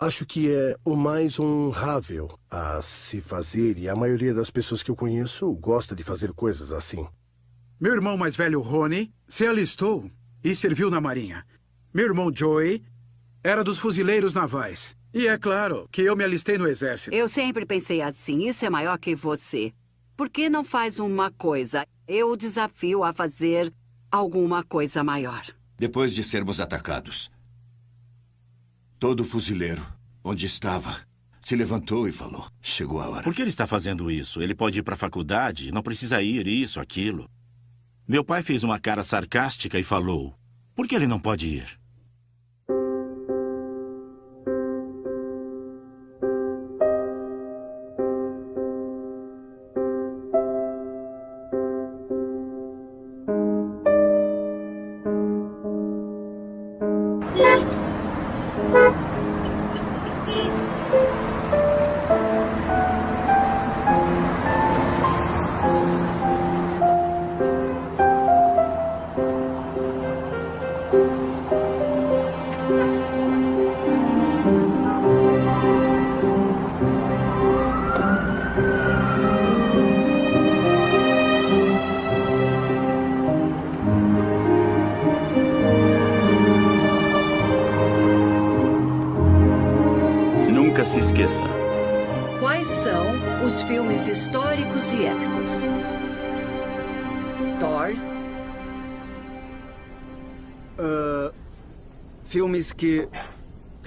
Acho que é o mais honrável a se fazer e a maioria das pessoas que eu conheço gosta de fazer coisas assim. Meu irmão mais velho, Rony, se alistou e serviu na Marinha. Meu irmão, Joey, era dos fuzileiros navais. E é claro que eu me alistei no exército. Eu sempre pensei assim, isso é maior que você. Por que não faz uma coisa? Eu o desafio a fazer alguma coisa maior. Depois de sermos atacados, todo fuzileiro, onde estava, se levantou e falou, chegou a hora. Por que ele está fazendo isso? Ele pode ir para a faculdade, não precisa ir, isso, aquilo. Meu pai fez uma cara sarcástica e falou, por que ele não pode ir?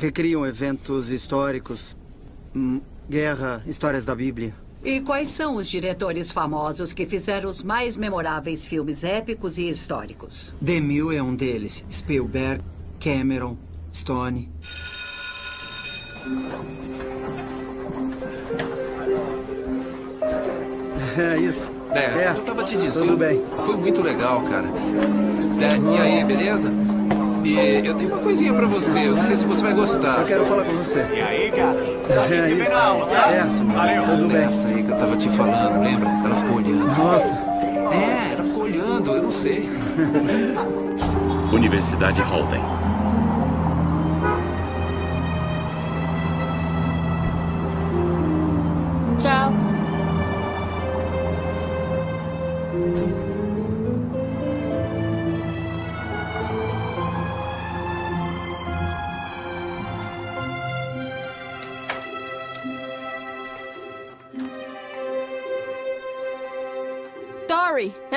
Recriam eventos históricos, hum, guerra, histórias da Bíblia. E quais são os diretores famosos que fizeram os mais memoráveis filmes épicos e históricos? DeMille é um deles. Spielberg, Cameron, Stone. É isso. É, eu tava te dizendo. Tudo bem. Foi muito legal, cara. É, e aí, beleza? E eu tenho uma coisinha pra você, eu não sei se você vai gostar. Eu quero falar com você. E aí, cara? É isso. É, Valeu. tudo bem. Essa aí que eu tava te falando, lembra? Ela ficou olhando. Nossa. É, ela ficou olhando, eu não sei. Universidade Holden.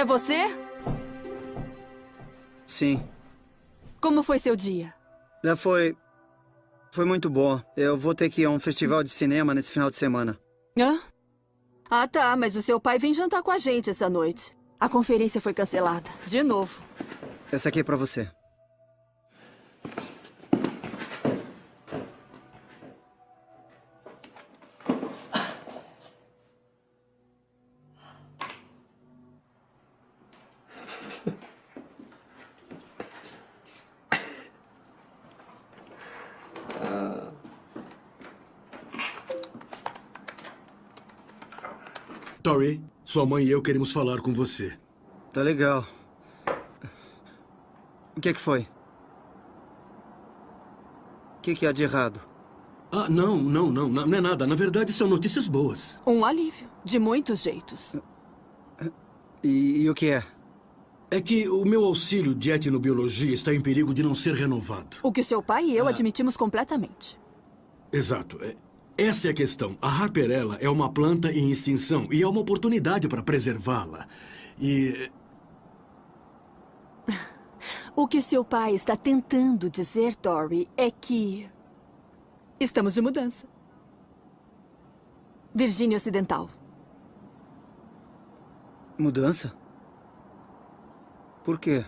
É você? Sim. Como foi seu dia? Já foi. Foi muito bom. Eu vou ter que ir a um festival de cinema nesse final de semana. Hã? Ah, tá, mas o seu pai vem jantar com a gente essa noite. A conferência foi cancelada. De novo. Essa aqui é pra você. Tori, sua mãe e eu queremos falar com você. Tá legal. O que é que foi? O que, que há de errado? Ah, não, não, não, não é nada. Na verdade, são notícias boas. Um alívio. De muitos jeitos. E, e o que é? É que o meu auxílio de etnobiologia está em perigo de não ser renovado. O que seu pai e eu admitimos completamente. Exato. É- Essa é a questão. A Harperella é uma planta em extinção e há uma oportunidade para preservá-la. E O que seu pai está tentando dizer, Dory, é que... Estamos de mudança. Virgínia Ocidental. Mudança? Por quê?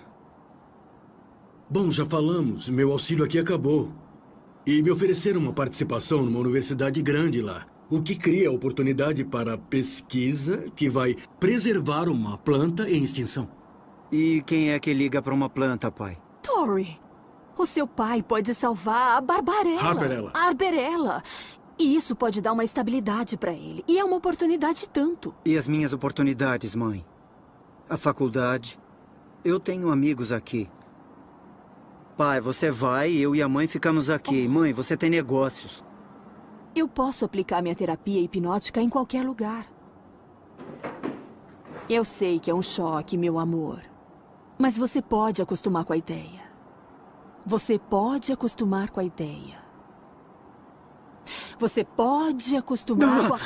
Bom, já falamos. Meu auxílio aqui acabou. E me ofereceram uma participação numa universidade grande lá. O que cria oportunidade para pesquisa que vai preservar uma planta em extinção. E quem é que liga pra uma planta, pai? Dory, o seu pai pode salvar a Barbarella. Harperella. A Arberella. E isso pode dar uma estabilidade pra ele. E é uma oportunidade tanto. E as minhas oportunidades, mãe? A faculdade. Eu tenho amigos aqui. Pai, você vai, eu e a mãe ficamos aqui. Mãe, você tem negócios. Eu posso aplicar minha terapia hipnótica em qualquer lugar. Eu sei que é um choque, meu amor. Mas você pode acostumar com a ideia. Você pode acostumar com a ideia. Você pode acostumar com a...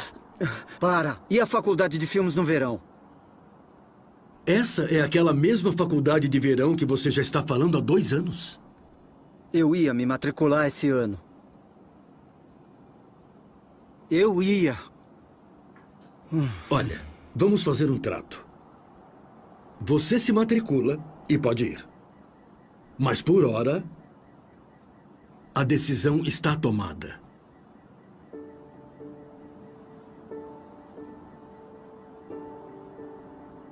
Para! E a faculdade de filmes no verão? Essa é aquela mesma faculdade de verão que você já está falando há dois anos. Eu ia me matricular esse ano. Eu ia. Olha, vamos fazer um trato. Você se matricula e pode ir. Mas por hora, a decisão está tomada.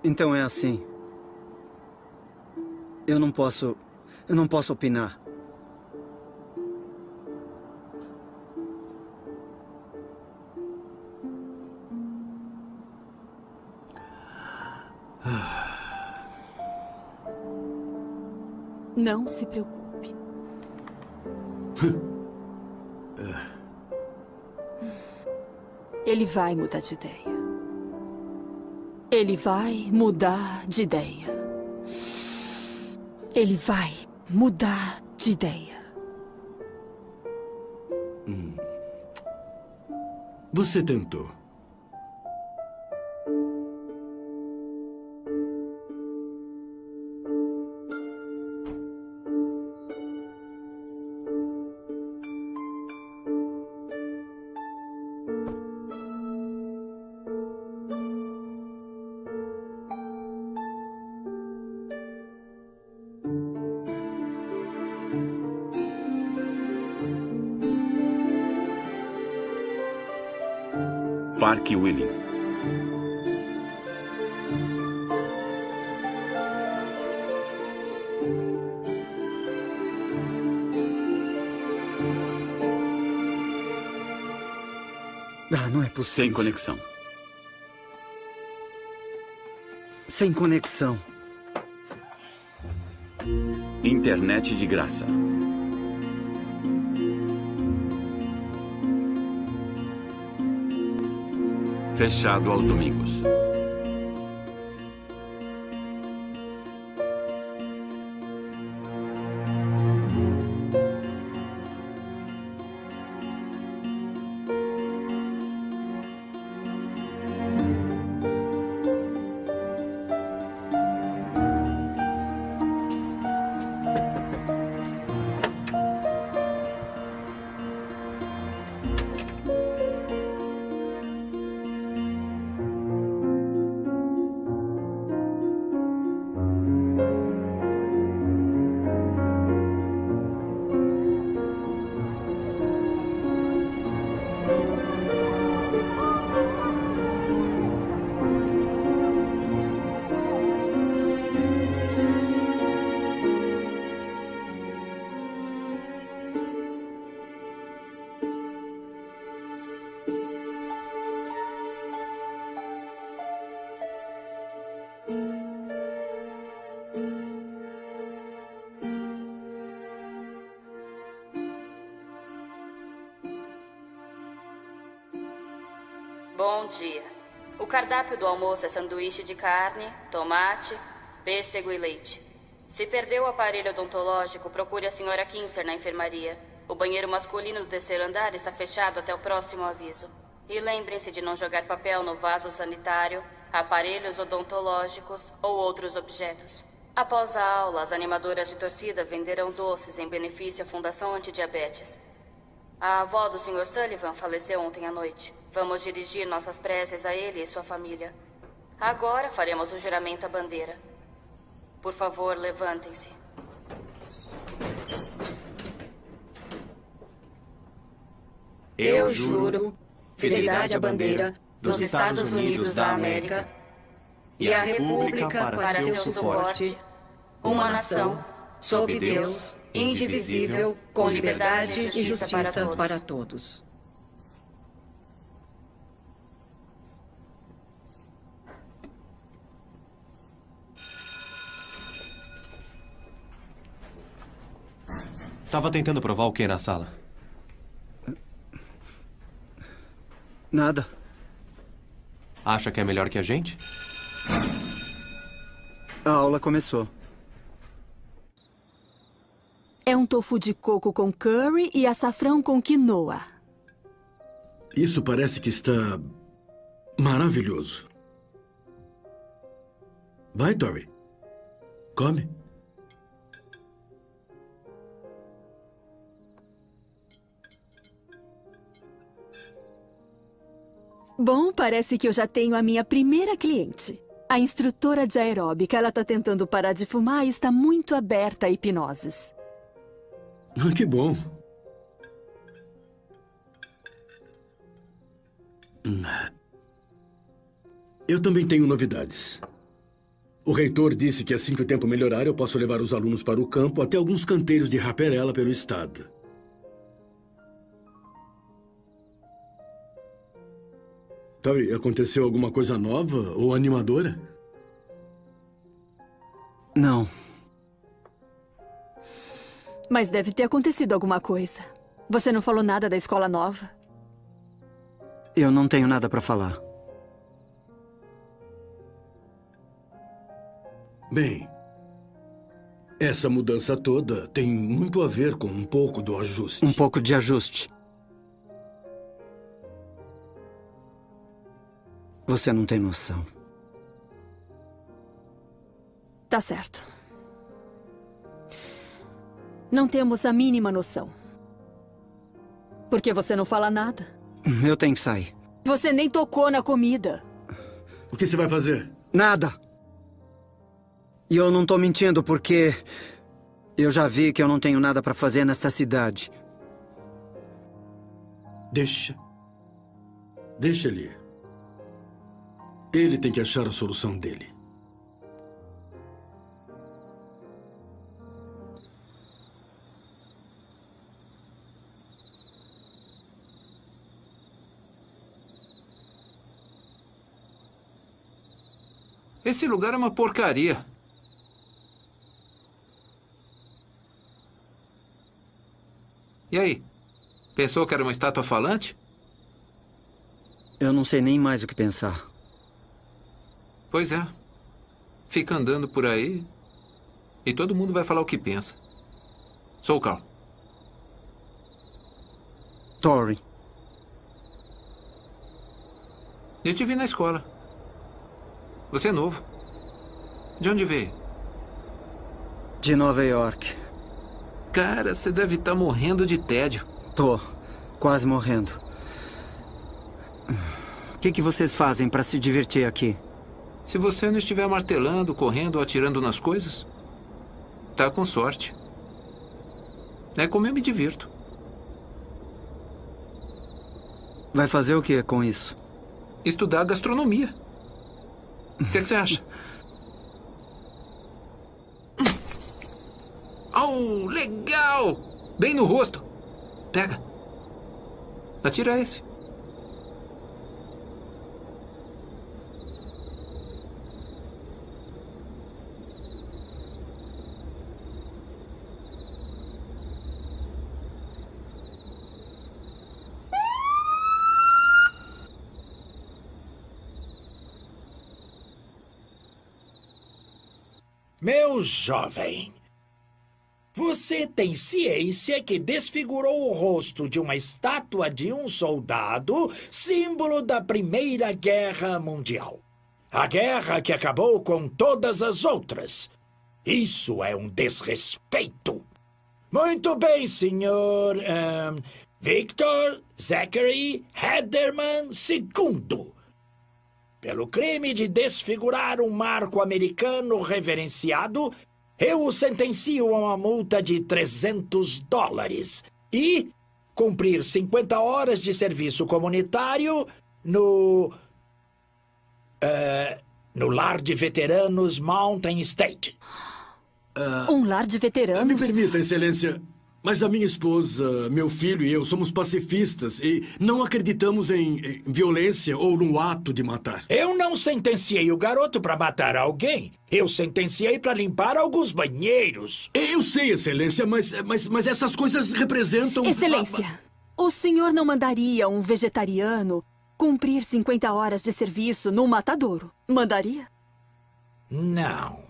Então é assim. Eu não posso... Eu não posso opinar. Não se preocupe. Ele vai mudar de ideia. Ele vai mudar de ideia. Ele vai mudar de ideia. Você tentou. Parque Willing. Ah, não é possível. Sem conexão. Sem conexão. Internet de graça. Fechado aos domingos. Cardápio do almoço é sanduíche de carne, tomate, pêssego e leite. Se perdeu o aparelho odontológico, procure a senhora Kinser na enfermaria. O banheiro masculino do terceiro andar está fechado até o próximo aviso. E lembrem-se de não jogar papel no vaso sanitário, aparelhos odontológicos ou outros objetos. Após a aula, as animadoras de torcida venderão doces em benefício à Fundação Antidiabetes. A avó do Sr. Sullivan faleceu ontem à noite. Vamos dirigir nossas preces a ele e sua família. Agora faremos o juramento à bandeira. Por favor, levantem-se. Eu juro fidelidade à bandeira dos Estados Unidos da América e à República para seu suporte, uma nação, sob Deus, indivisível, com liberdade e justiça para todos. Tava tentando provar o que na sala? Nada. Acha que é melhor que a gente? A aula começou. É um tofu de coco com curry e açafrão com quinoa. Isso parece que está maravilhoso. Vai, Tori. Come. Bom, parece que eu já tenho a minha primeira cliente. A instrutora de aeróbica. Ela está tentando parar de fumar e está muito aberta a hipnoses. Ah, que bom. Eu também tenho novidades. O reitor disse que assim que o tempo melhorar, eu posso levar os alunos para o campo até alguns canteiros de raperela pelo estado. Tori, aconteceu alguma coisa nova ou animadora? Não. Mas deve ter acontecido alguma coisa. Você não falou nada da escola nova? Eu não tenho nada para falar. Bem, essa mudança toda tem muito a ver com um pouco do ajuste. Um pouco de ajuste. Você não tem noção. Tá certo. Não temos a mínima noção. Por que você não fala nada? Eu tenho que sair. Você nem tocou na comida. O que você vai fazer? Nada. E eu não tô mentindo porque eu já vi que eu não tenho nada para fazer nesta cidade. Deixa. Deixa ele ir. Ele tem que achar a solução dele. Esse lugar é uma porcaria. E aí? Pensou que era uma estátua falante? Eu não sei nem mais o que pensar. Pois é. Fica andando por aí e todo mundo vai falar o que pensa. Sou o Carl. Tori. Eu te vi na escola. Você é novo. De onde veio? De Nova York. Cara, você deve estar morrendo de tédio. Tô. Quase morrendo. O que, que vocês fazem para se divertir aqui? Se você não estiver martelando, correndo ou atirando nas coisas, tá com sorte. É como eu me divirto. Vai fazer o que com isso? Estudar gastronomia. O que, é que você acha? Oh, legal! Bem no rosto. Pega. Atira esse. Meu jovem, você tem ciência que desfigurou o rosto de uma estátua de um soldado, símbolo da Primeira Guerra Mundial. A guerra que acabou com todas as outras. Isso é um desrespeito. Muito bem, senhor. Um, Victor Zachary Hederman II pelo crime de desfigurar um marco americano reverenciado, eu o sentencio a uma multa de 300 dólares e cumprir 50 horas de serviço comunitário no. Uh, no lar de veteranos Mountain State. Uh, um lar de veteranos? Me permita, Excelência. Mas a minha esposa, meu filho e eu somos pacifistas e não acreditamos em, em violência ou no ato de matar. Eu não sentenciei o garoto para matar alguém. Eu sentenciei para limpar alguns banheiros. Eu sei, Excelência, mas, mas, mas essas coisas representam... Excelência, o senhor não mandaria um vegetariano cumprir 50 horas de serviço num matadouro. Mandaria? Não.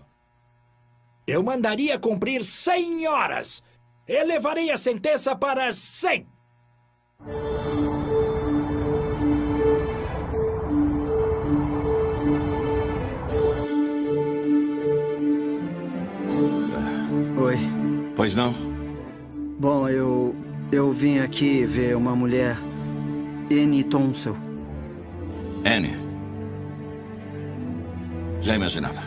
Eu mandaria cumprir 100 horas. Elevarei a sentença para 100. Oi. Pois não? Bom, eu. Eu vim aqui ver uma mulher. Annie Tonsel. Annie. Já imaginava.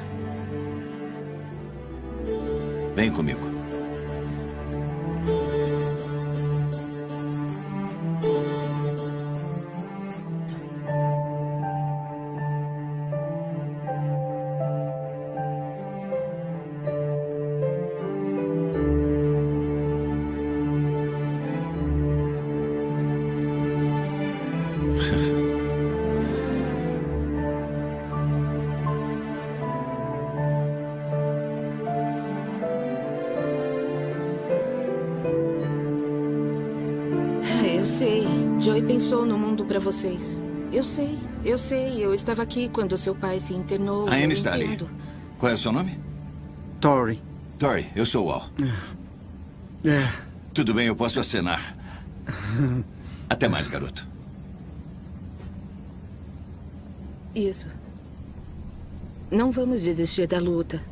Vem comigo. Vocês. Eu sei, eu sei. Eu estava aqui quando seu pai se internou. A eu Annie está ali. Qual é o seu nome? Tori. Tori, eu sou o Al. É. Tudo bem, eu posso acenar. Até mais, garoto. Isso. Não vamos desistir da luta.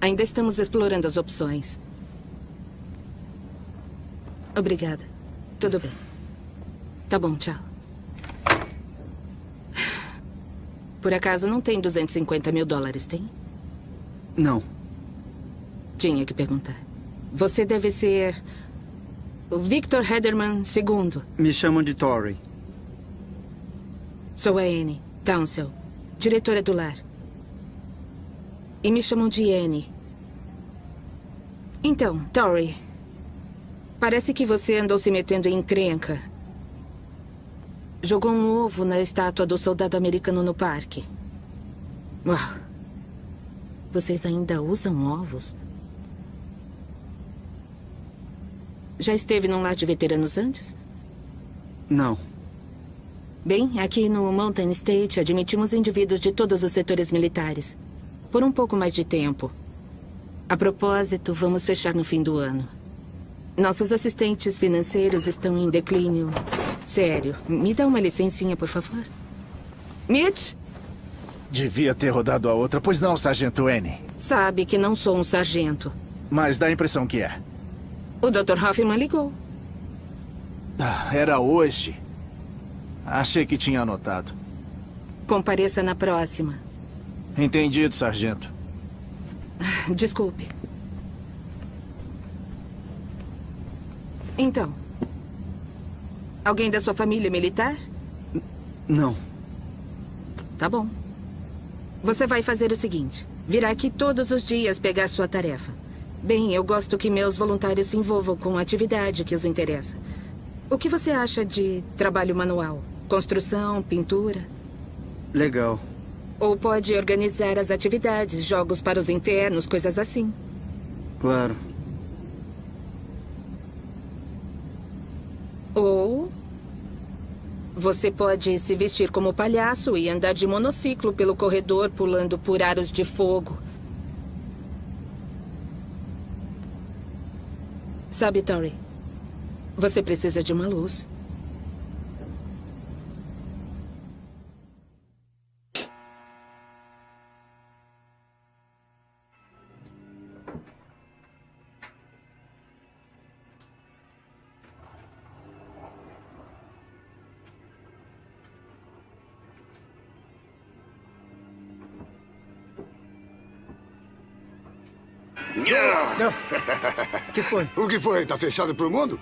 Ainda estamos explorando as opções. Obrigada. Tudo bem. Tá bom, tchau. Por acaso não tem 250 mil dólares, tem? Não. Tinha que perguntar. Você deve ser. o Victor Hederman II. Me chamam de Tori. Sou a Anne Townsell, diretora do lar. E me chamam de Anne. Então, Tori. Parece que você andou se metendo em encrenca. Jogou um ovo na estátua do soldado americano no parque. Uau. Vocês ainda usam ovos? Já esteve num lar de veteranos antes? Não. Bem, aqui no Mountain State admitimos indivíduos de todos os setores militares. Por um pouco mais de tempo. A propósito, vamos fechar no fim do ano. Nossos assistentes financeiros estão em declínio. Sério. Me dá uma licencinha, por favor. Mitch, Devia ter rodado a outra, pois não, Sargento N. sabe que não sou um sargento. Mas dá a impressão que é. O Dr. Hoffman ligou. Ah, Era hoje. Achei que tinha anotado. Compareça na próxima. Entendido, sargento. Desculpe. Então. Alguém da sua família é militar? Não. Tá bom. Você vai fazer o seguinte: virá aqui todos os dias pegar sua tarefa. Bem, eu gosto que meus voluntários se envolvam com a atividade que os interessa. O que você acha de trabalho manual? Construção, pintura? Legal. Ou pode organizar as atividades, jogos para os internos, coisas assim. Claro. Ou. Você pode se vestir como palhaço e andar de monociclo pelo corredor, pulando por aros de fogo. Sabe, Tori? Você precisa de uma luz. O que foi? O que foi? Tá fechado pro mundo?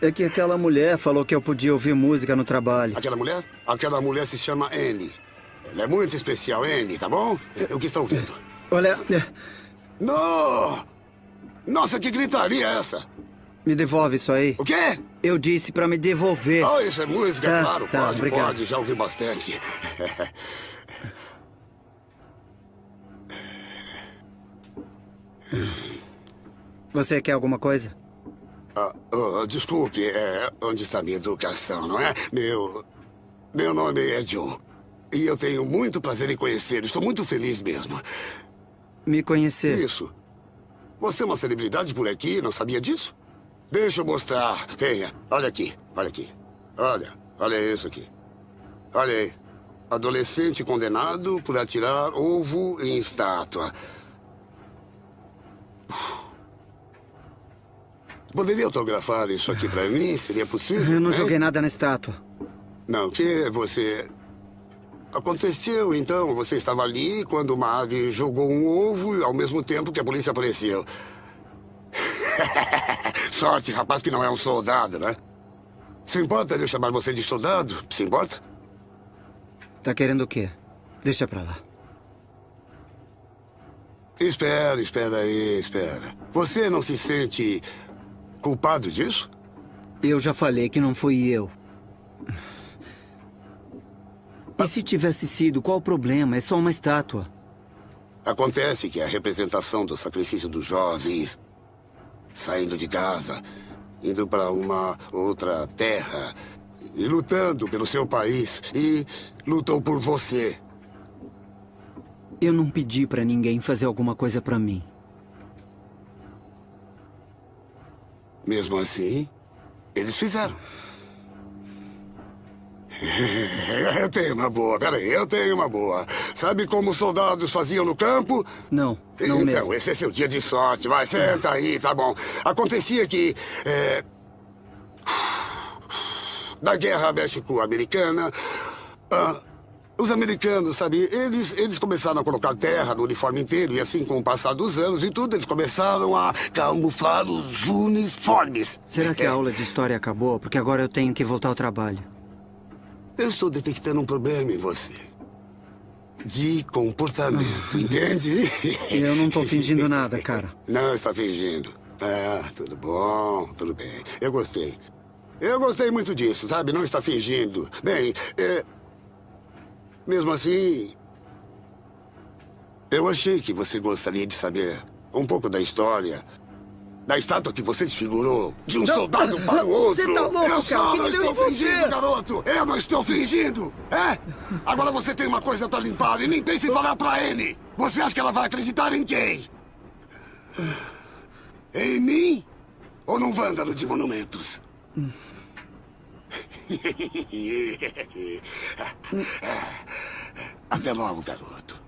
É que aquela mulher falou que eu podia ouvir música no trabalho. Aquela mulher? Aquela mulher se chama Annie. Ela é muito especial, Annie, tá bom? É, O que estão vendo? Olha. Não! Nossa, que gritaria é essa? Me devolve isso aí. O quê? Eu disse pra me devolver. Oh, isso é música, Tá, claro. tá, pode, obrigado. pode. Já ouvi bastante. Você quer alguma coisa? Ah, oh, desculpe, é, onde está minha educação, não é? Meu... Meu nome é John. E eu tenho muito prazer em conhecê-lo. Estou muito feliz mesmo. Me conhecer? Isso. Você é uma celebridade por aqui, não sabia disso? Deixa eu mostrar. Venha. Olha aqui, olha aqui. Olha, olha isso aqui. Olha aí. Adolescente condenado por atirar ovo em estátua. Poderia autografar isso aqui pra mim? Seria possível? Eu não hein? joguei nada na estátua. Não, que você... Aconteceu, então, você estava ali quando uma ave jogou um ovo e ao mesmo tempo que a polícia apareceu. Sorte, rapaz, que não é um soldado, né? Se importa de eu chamar você de soldado? Se importa? Tá querendo o quê? Deixa pra lá. Espera, espera aí, espera. Você não se sente culpado disso? Eu já falei que não fui eu. E se tivesse sido, qual o problema? É só uma estátua. Acontece que a representação do sacrifício dos jovens saindo de casa, indo para uma outra terra e lutando pelo seu país e lutou por você. Eu não pedi pra ninguém fazer alguma coisa pra mim. Mesmo assim, eles fizeram. Eu tenho uma boa, peraí, eu tenho uma boa. Sabe como os soldados faziam no campo? Não, não então, mesmo. esse é seu dia de sorte. Vai, senta aí, tá bom. Acontecia que... é, Da guerra México-americana... ah, os americanos, sabe, eles, eles começaram a colocar terra no uniforme inteiro. E assim, com o passar dos anos e tudo, eles começaram a camuflar os uniformes. Será que a aula de história acabou? Porque agora eu tenho que voltar ao trabalho. Eu estou detectando um problema em você. De comportamento, entende? Eu não tô fingindo nada, cara. Não está fingindo. Ah, tudo bom, tudo bem. Eu gostei. Eu gostei muito disso, sabe? Não está fingindo. Bem, é... mesmo assim... Eu achei que você gostaria de saber um pouco da história da estátua que você desfigurou de um Não. soldado para o outro. Você tá louco, eu cara? não estou você? fingindo, garoto. Eu não estou fingindo. É? Agora você tem uma coisa para limpar e nem pense em falar para ele. Você acha que ela vai acreditar em quem? Em mim? Ou num vândalo de monumentos? Até logo, garoto.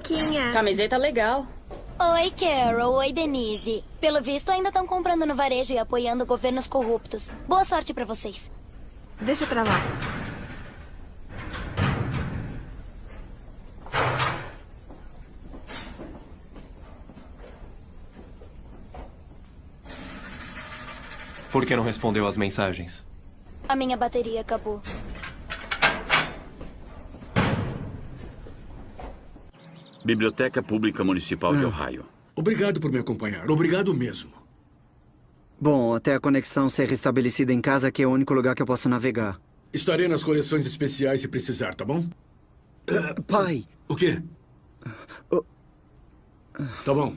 Bonequinha. Camiseta legal. Oi, Carol. Oi, Denise. Pelo visto, ainda estão comprando no varejo e apoiando governos corruptos. Boa sorte pra vocês. Deixa pra lá. Por que não respondeu às mensagens? A minha bateria acabou. Biblioteca Pública Municipal de Ohio. Obrigado por me acompanhar. Obrigado mesmo. Bom, até a conexão ser restabelecida em casa, que é o único lugar que eu posso navegar. Estarei nas coleções especiais se precisar, tá bom? Pai! O quê? Tá bom.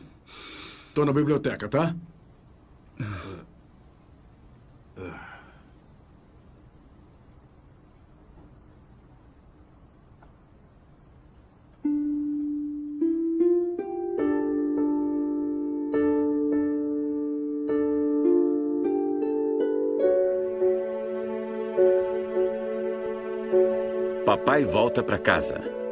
Tô na biblioteca, tá? Papai volta para casa.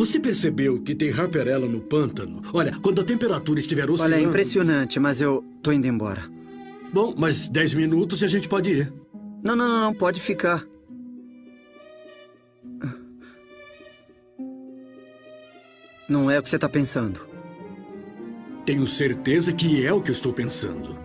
Você percebeu que tem Harperella no pântano? Olha, quando a temperatura estiver oscilando... Olha, é impressionante, mas eu tô indo embora. Bom, mas 10 minutos e a gente pode ir. Não, não, não, não, pode ficar. Não é o que você tá pensando. Tenho certeza que é o que eu estou pensando.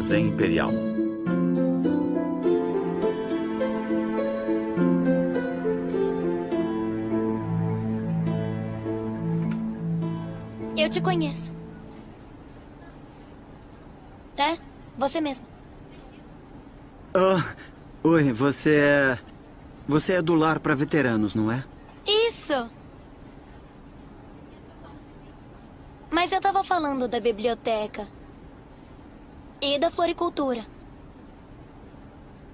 Armazém Imperial. Eu te conheço. É? Você mesmo. Ah, oi, você é... Você é do lar para veteranos, não é? Isso! Mas eu tava falando da biblioteca. E da floricultura.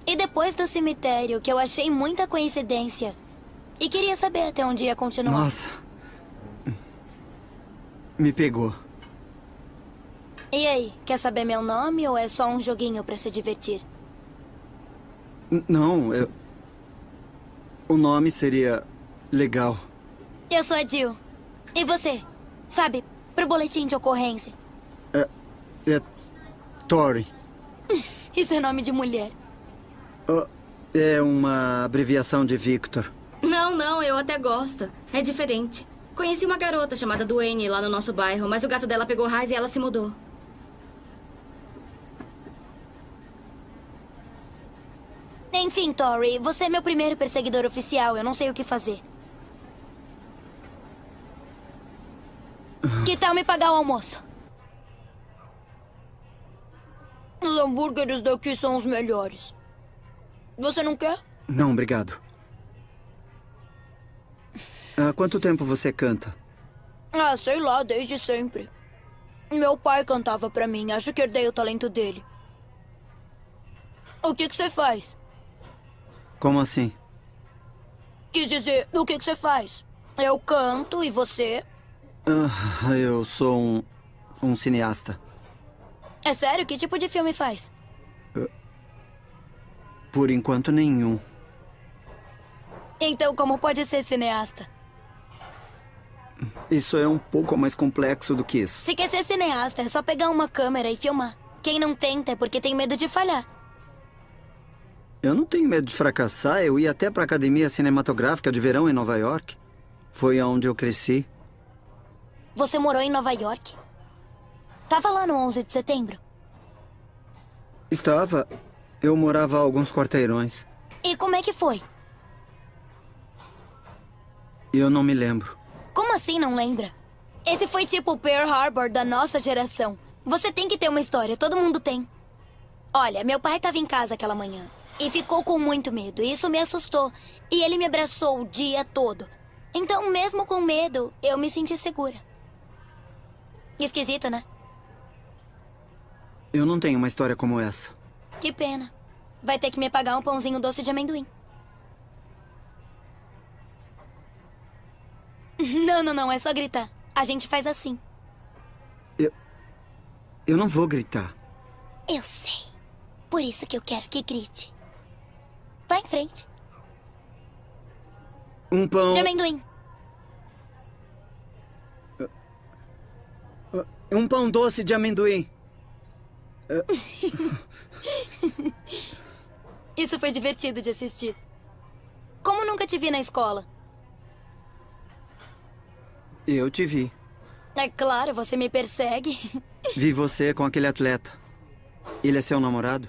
E depois do cemitério, que eu achei muita coincidência. E queria saber até onde ia continuar. Nossa. Me pegou. E aí, quer saber meu nome ou é só um joguinho pra se divertir? Não, eu... O nome seria legal. Eu sou a Jill. E você? Sabe, pro boletim de ocorrência. É... É... Tori. Isso é nome de mulher. Ah, é uma abreviação de Victor. Não, não, eu até gosto. É diferente. Conheci uma garota chamada Duane lá no nosso bairro, mas o gato dela pegou raiva e ela se mudou. Enfim, Tori, você é meu primeiro perseguidor oficial. Eu não sei o que fazer. Que tal me pagar o almoço? Os hambúrgueres daqui são os melhores. Você não quer? Não, obrigado. Há quanto tempo você canta? Ah, sei lá, desde sempre. Meu pai cantava pra mim. Acho que herdei o talento dele. O que que você faz? Como assim? Quis dizer, o que que você faz? Eu canto e você? Ah, eu sou um... um cineasta. É sério? Que tipo de filme faz? Por enquanto, nenhum. Então, como pode ser cineasta? Isso é um pouco mais complexo do que isso. Se quer ser cineasta, é só pegar uma câmera e filmar. Quem não tenta é porque tem medo de falhar. Eu não tenho medo de fracassar. Eu ia até pra academia cinematográfica de verão em Nova York. Foi onde eu cresci. Você morou em Nova York? Tava lá no 11 de setembro? Estava. Eu morava a alguns quarteirões. E como é que foi? Eu não me lembro. Como assim não lembra? Esse foi tipo o Pearl Harbor da nossa geração. Você tem que ter uma história, todo mundo tem. Olha, meu pai estava em casa aquela manhã e ficou com muito medo. E isso me assustou. E ele me abraçou o dia todo. Então, mesmo com medo, eu me senti segura. Esquisito, né? Eu não tenho uma história como essa. Que pena. Vai ter que me pagar um pãozinho doce de amendoim. Não, não, não. É só gritar. A gente faz assim. Eu não vou gritar. Eu sei. Por isso que eu quero que grite. Vai em frente. Um pão. De amendoim. Um pão doce de amendoim. Isso foi divertido de assistir. Como nunca te vi na escola? Eu te vi. É claro, você me persegue. Vi você com aquele atleta. Ele é seu namorado?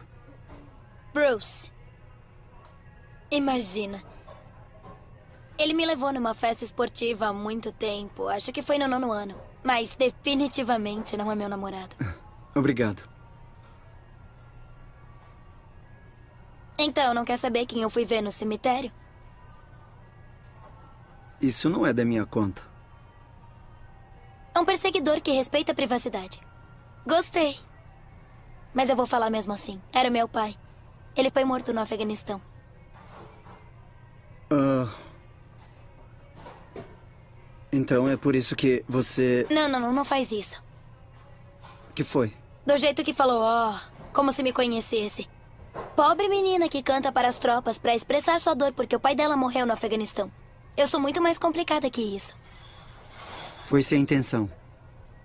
Bruce. Imagina. Ele me levou numa festa esportiva há muito tempo. Acho que foi no nono ano. Mas definitivamente não é meu namorado. Obrigado. Então, não quer saber quem eu fui ver no cemitério? Isso não é da minha conta. É um perseguidor que respeita a privacidade. Gostei. Mas eu vou falar mesmo assim. Era meu pai. Ele foi morto no Afeganistão. Ah. Então é por isso que você. Não, não, não, não faz isso. que foi? Do jeito que falou, ó, como se me conhecesse. Pobre menina que canta para as tropas para expressar sua dor porque o pai dela morreu no Afeganistão. Eu sou muito mais complicada que isso. Foi sem intenção.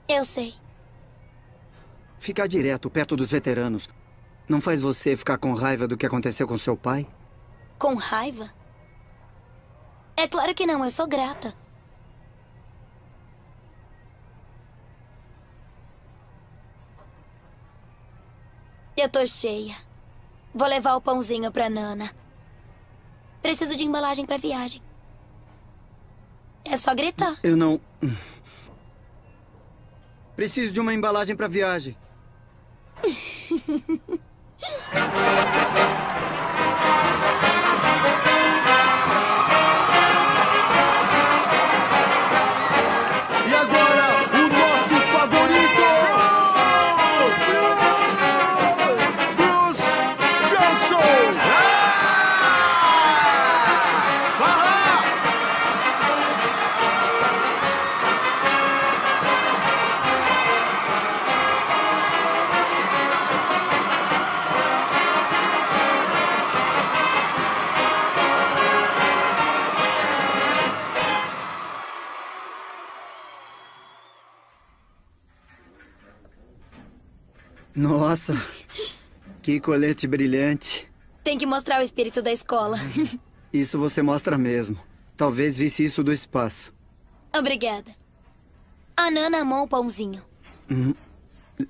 Eu sei. Ficar direto perto dos veteranos não faz você ficar com raiva do que aconteceu com seu pai? Com raiva? É claro que não, eu sou grata. Eu tô cheia. Vou levar o pãozinho pra Nana. Preciso de embalagem pra viagem. É só gritar. Eu não. Preciso de uma embalagem para viagem. Nossa, que colete brilhante. Tem que mostrar o espírito da escola. Isso você mostra mesmo. Talvez visse isso do espaço. Obrigada. A Nana amou o pãozinho. Hum,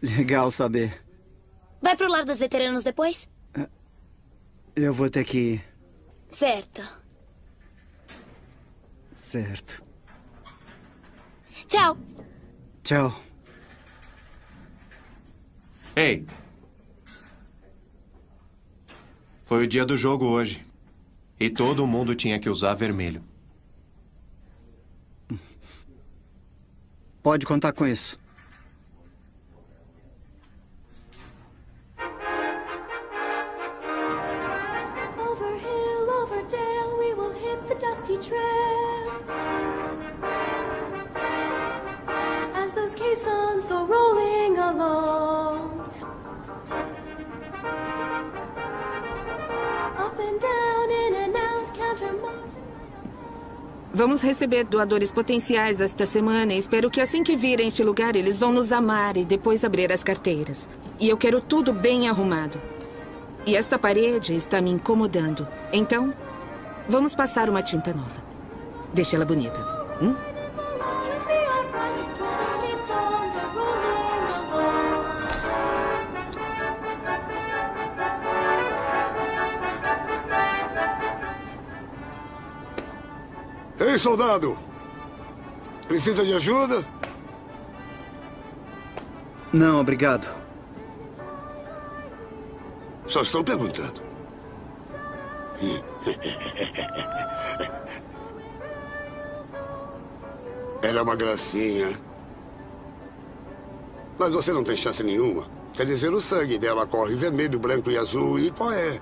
legal saber. Vai pro lar dos veteranos depois? Eu vou ter que ir. Certo. Certo. Tchau. Tchau. Ei. Foi o dia do jogo hoje. E todo mundo tinha que usar vermelho. Pode contar com isso. Vamos receber doadores potenciais esta semana e espero que assim que virem este lugar eles vão nos amar e depois abrir as carteiras. E eu quero tudo bem arrumado. E esta parede está me incomodando. Então, vamos passar uma tinta nova. Deixa ela bonita. Hum? Ei, soldado! Precisa de ajuda? Não, obrigado. Só estou perguntando. Ela é uma gracinha. Mas você não tem chance nenhuma. Quer dizer, o sangue dela corre vermelho, branco e azul. E qual é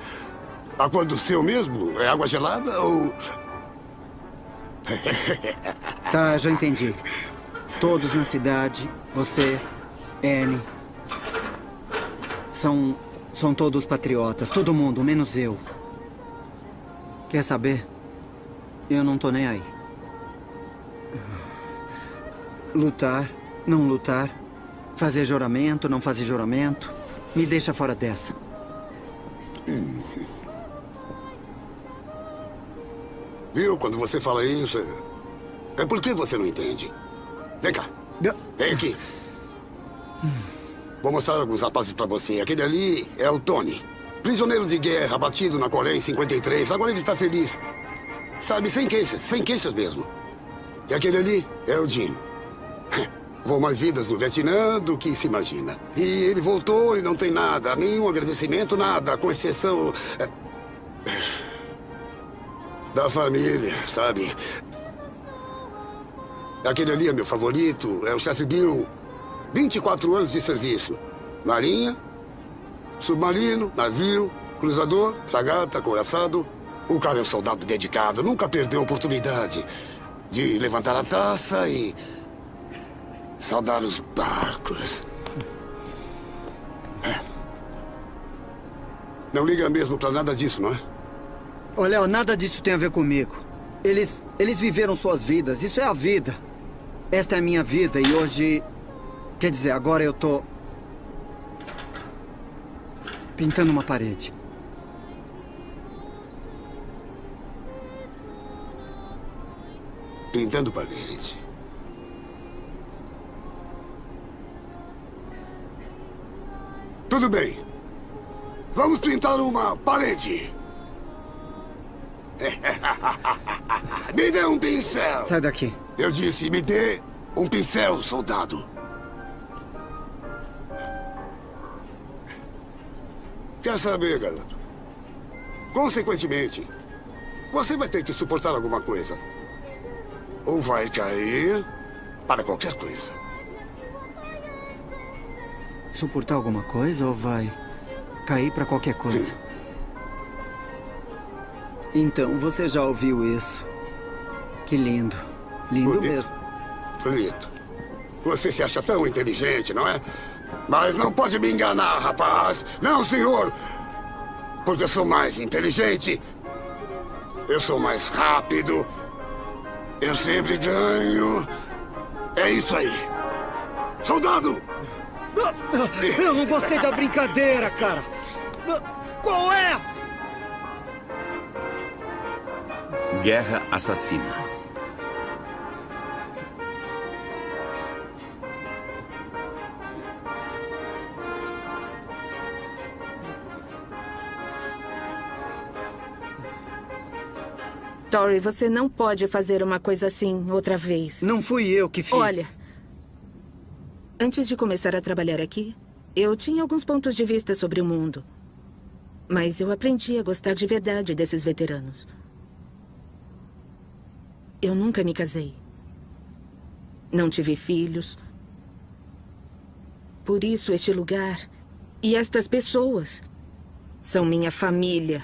a cor do seu mesmo? É água gelada ou... Tá, já entendi. Todos na cidade, você, Annie. São. são todos patriotas. Todo mundo, menos eu. Quer saber? Eu não tô nem aí. Lutar, não lutar. Fazer juramento, não fazer juramento. Me deixa fora dessa. Viu? Quando você fala isso, é porque você não entende. Vem cá. Vem aqui. Vou mostrar alguns rapazes pra você. Aquele ali é o Tony. Prisioneiro de guerra, batido na Coreia em 53. Agora ele está feliz. Sabe, sem queixas. Sem queixas mesmo. E aquele ali é o Jim. Vou mais vidas no Vietnã do que se imagina. E ele voltou e não tem nada. Nenhum agradecimento, nada. Com exceção... é, Da família, sabe? Aquele ali é meu favorito. É o chefe Bill. 24 anos de serviço. Marinha, submarino, navio, cruzador, fragata, coraçado. O cara é um soldado dedicado. Nunca perdeu a oportunidade de levantar a taça e... saudar os barcos. É. Não liga mesmo pra nada disso, não é? Ô, Léo, nada disso tem a ver comigo. Eles, eles viveram suas vidas. Isso é a vida. Esta é a minha vida e hoje... Quer dizer, agora eu tô... Pintando uma parede. Pintando parede. Tudo bem. Vamos pintar uma parede. me dê um pincel. Sai daqui. Eu disse, me dê um pincel, soldado. Quer saber, garoto? Consequentemente, você vai ter que suportar alguma coisa. Ou vai cair para qualquer coisa. Suportar alguma coisa ou vai cair pra qualquer coisa? Então, você já ouviu isso. Que lindo. Lindo Bonito. mesmo. Bonito. Você se acha tão inteligente, não é? Mas não pode me enganar, rapaz. Não, senhor. Porque eu sou mais inteligente. Eu sou mais rápido. Eu sempre ganho. É isso aí. Soldado! Eu não gostei da brincadeira, cara. Qual é? Guerra assassina. Tori, você não pode fazer uma coisa assim outra vez. Não fui eu que fiz. Olha, antes de começar a trabalhar aqui, eu tinha alguns pontos de vista sobre o mundo. Mas eu aprendi a gostar de verdade desses veteranos. Eu nunca me casei. Não tive filhos. Por isso, este lugar e estas pessoas são minha família.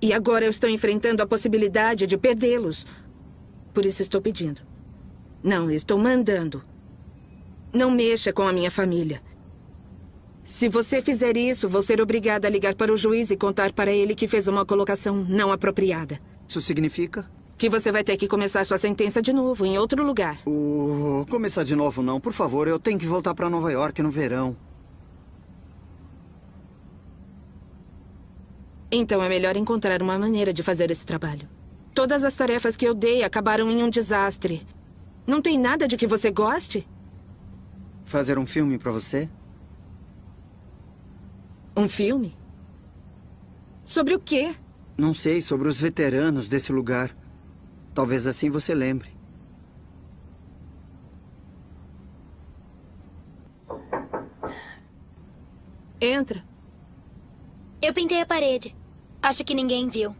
E agora eu estou enfrentando a possibilidade de perdê-los. Por isso estou pedindo. Não, estou mandando. Não mexa com a minha família. Se você fizer isso, vou ser obrigada a ligar para o juiz e contar para ele que fez uma colocação não apropriada. Isso significa? Que você vai ter que começar sua sentença de novo, em outro lugar. Oh, começar de novo não, por favor. Eu tenho que voltar pra Nova York no verão. Então é melhor encontrar uma maneira de fazer esse trabalho. Todas as tarefas que eu dei acabaram em um desastre. Não tem nada de que você goste? Fazer um filme pra você? Um filme? Sobre o quê? Não sei, sobre os veteranos desse lugar. Talvez assim você lembre. Entra. Eu pintei a parede. Acho que ninguém viu.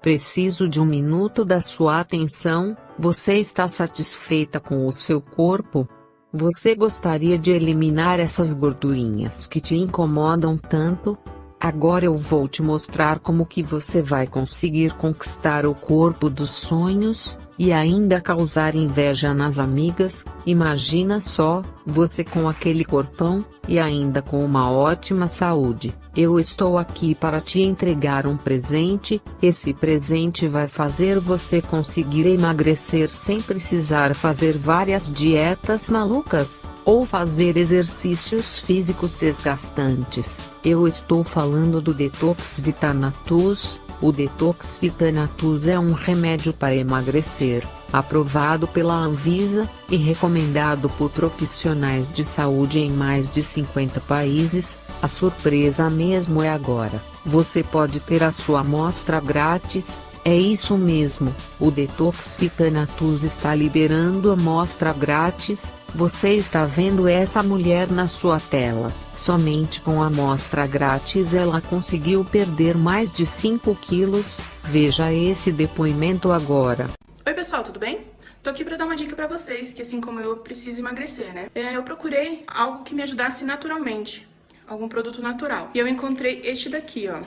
Preciso de um minuto da sua atenção. Você está satisfeita com o seu corpo? Você gostaria de eliminar essas gordurinhas que te incomodam tanto? Agora eu vou te mostrar como que você vai conseguir conquistar o corpo dos sonhos, e ainda causar inveja nas amigas, imagina só, você com aquele corpão, e ainda com uma ótima saúde. Eu estou aqui para te entregar um presente, esse presente vai fazer você conseguir emagrecer sem precisar fazer várias dietas malucas, ou fazer exercícios físicos desgastantes. Eu estou falando do Detox Vitanatus, o Detox Vitanatus é um remédio para emagrecer, aprovado pela Anvisa, e recomendado por profissionais de saúde em mais de 50 países. A surpresa mesmo é agora, você pode ter a sua amostra grátis, é isso mesmo, o Detox Vitanatus está liberando amostra grátis, você está vendo essa mulher na sua tela. Somente com a amostra grátis ela conseguiu perder mais de 5 quilos, veja esse depoimento agora. Oi pessoal, tudo bem? Tô aqui pra dar uma dica pra vocês, que assim como eu, preciso emagrecer, né? É, eu procurei algo que me ajudasse naturalmente, algum produto natural. E eu encontrei este daqui, ó,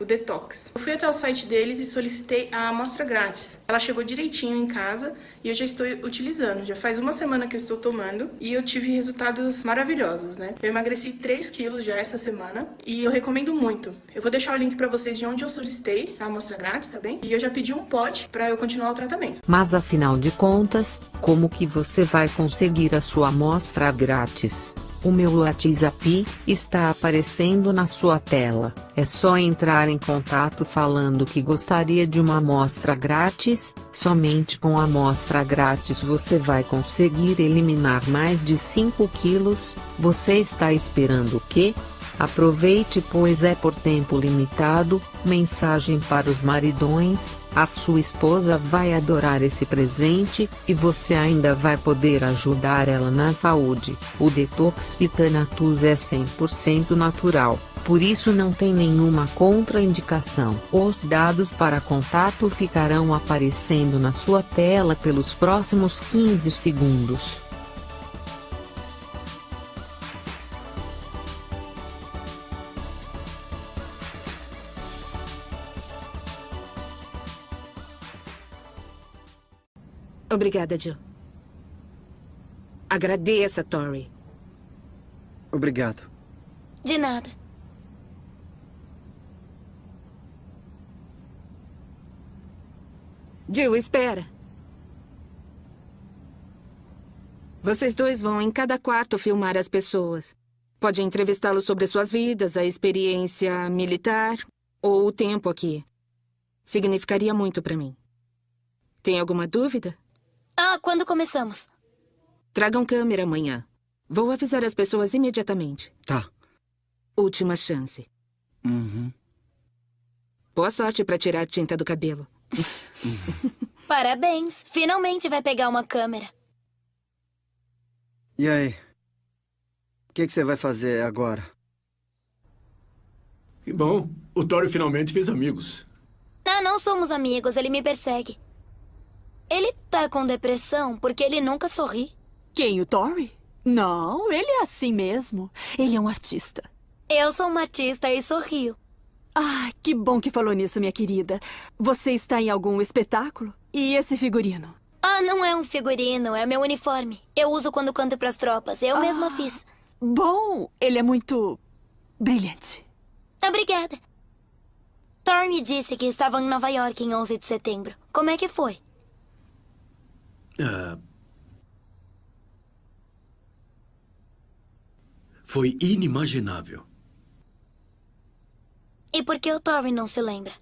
o Detox. Eu fui até o site deles e solicitei a amostra grátis. Ela chegou direitinho em casa e eu já estou utilizando. Já faz uma semana que eu estou tomando e eu tive resultados maravilhosos, né? Eu emagreci 3 quilos já essa semana e eu recomendo muito. Eu vou deixar o link pra vocês de onde eu solicitei a amostra grátis, tá bem? E eu já pedi um pote pra eu continuar o tratamento. Mas afinal de contas, como que você vai conseguir a sua amostra grátis? O meu WhatsApp está aparecendo na sua tela. É só entrar em contato falando que gostaria de uma amostra grátis. Somente com a amostra grátis você vai conseguir eliminar mais de 5 quilos. Você está esperando o quê? Aproveite pois é por tempo limitado. Mensagem para os maridões: a sua esposa vai adorar esse presente, e você ainda vai poder ajudar ela na saúde. O Detox Vitanatus é 100% natural, por isso não tem nenhuma contraindicação. Os dados para contato ficarão aparecendo na sua tela pelos próximos 15 segundos. Obrigada, Jill. Agradeça, Tori. Obrigado. De nada. Jill, espera. Vocês dois vão em cada quarto filmar as pessoas. Pode entrevistá-los sobre suas vidas, a experiência militar ou o tempo aqui. Significaria muito pra mim. Tem alguma dúvida? Ah, quando começamos? Tragam câmera amanhã. Vou avisar as pessoas imediatamente. Tá. Última chance. Uhum. Boa sorte pra tirar a tinta do cabelo. Parabéns. Finalmente vai pegar uma câmera. E aí? O que, que você vai fazer agora? Bom. O Tori finalmente fez amigos. Ah, não somos amigos. Ele me persegue. Ele tá com depressão porque ele nunca sorri. Quem, o Tori? Não, ele é assim mesmo. Ele é um artista. Eu sou uma artista e sorrio. Ah, que bom que falou nisso, minha querida. Você está em algum espetáculo? E esse figurino? Ah, não é um figurino, é meu uniforme. Eu uso quando canto pras tropas. Eu mesma fiz. Bom, ele é muito brilhante. Obrigada. Thor me disse que estavam em Nova York em 11 de setembro. Como é que foi? Ah, foi inimaginável. E por que o Tori não se lembra?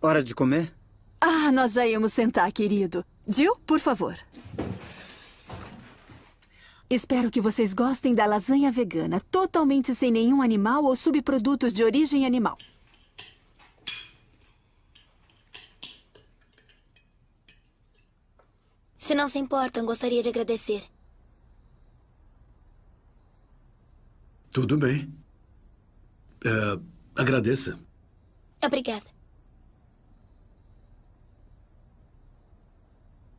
Hora de comer? Ah, nós já íamos sentar, querido. Jill, por favor. Espero que vocês gostem da lasanha vegana, totalmente sem nenhum animal ou subprodutos de origem animal. Se não se importam, gostaria de agradecer. Tudo bem. É, agradeça. Obrigada.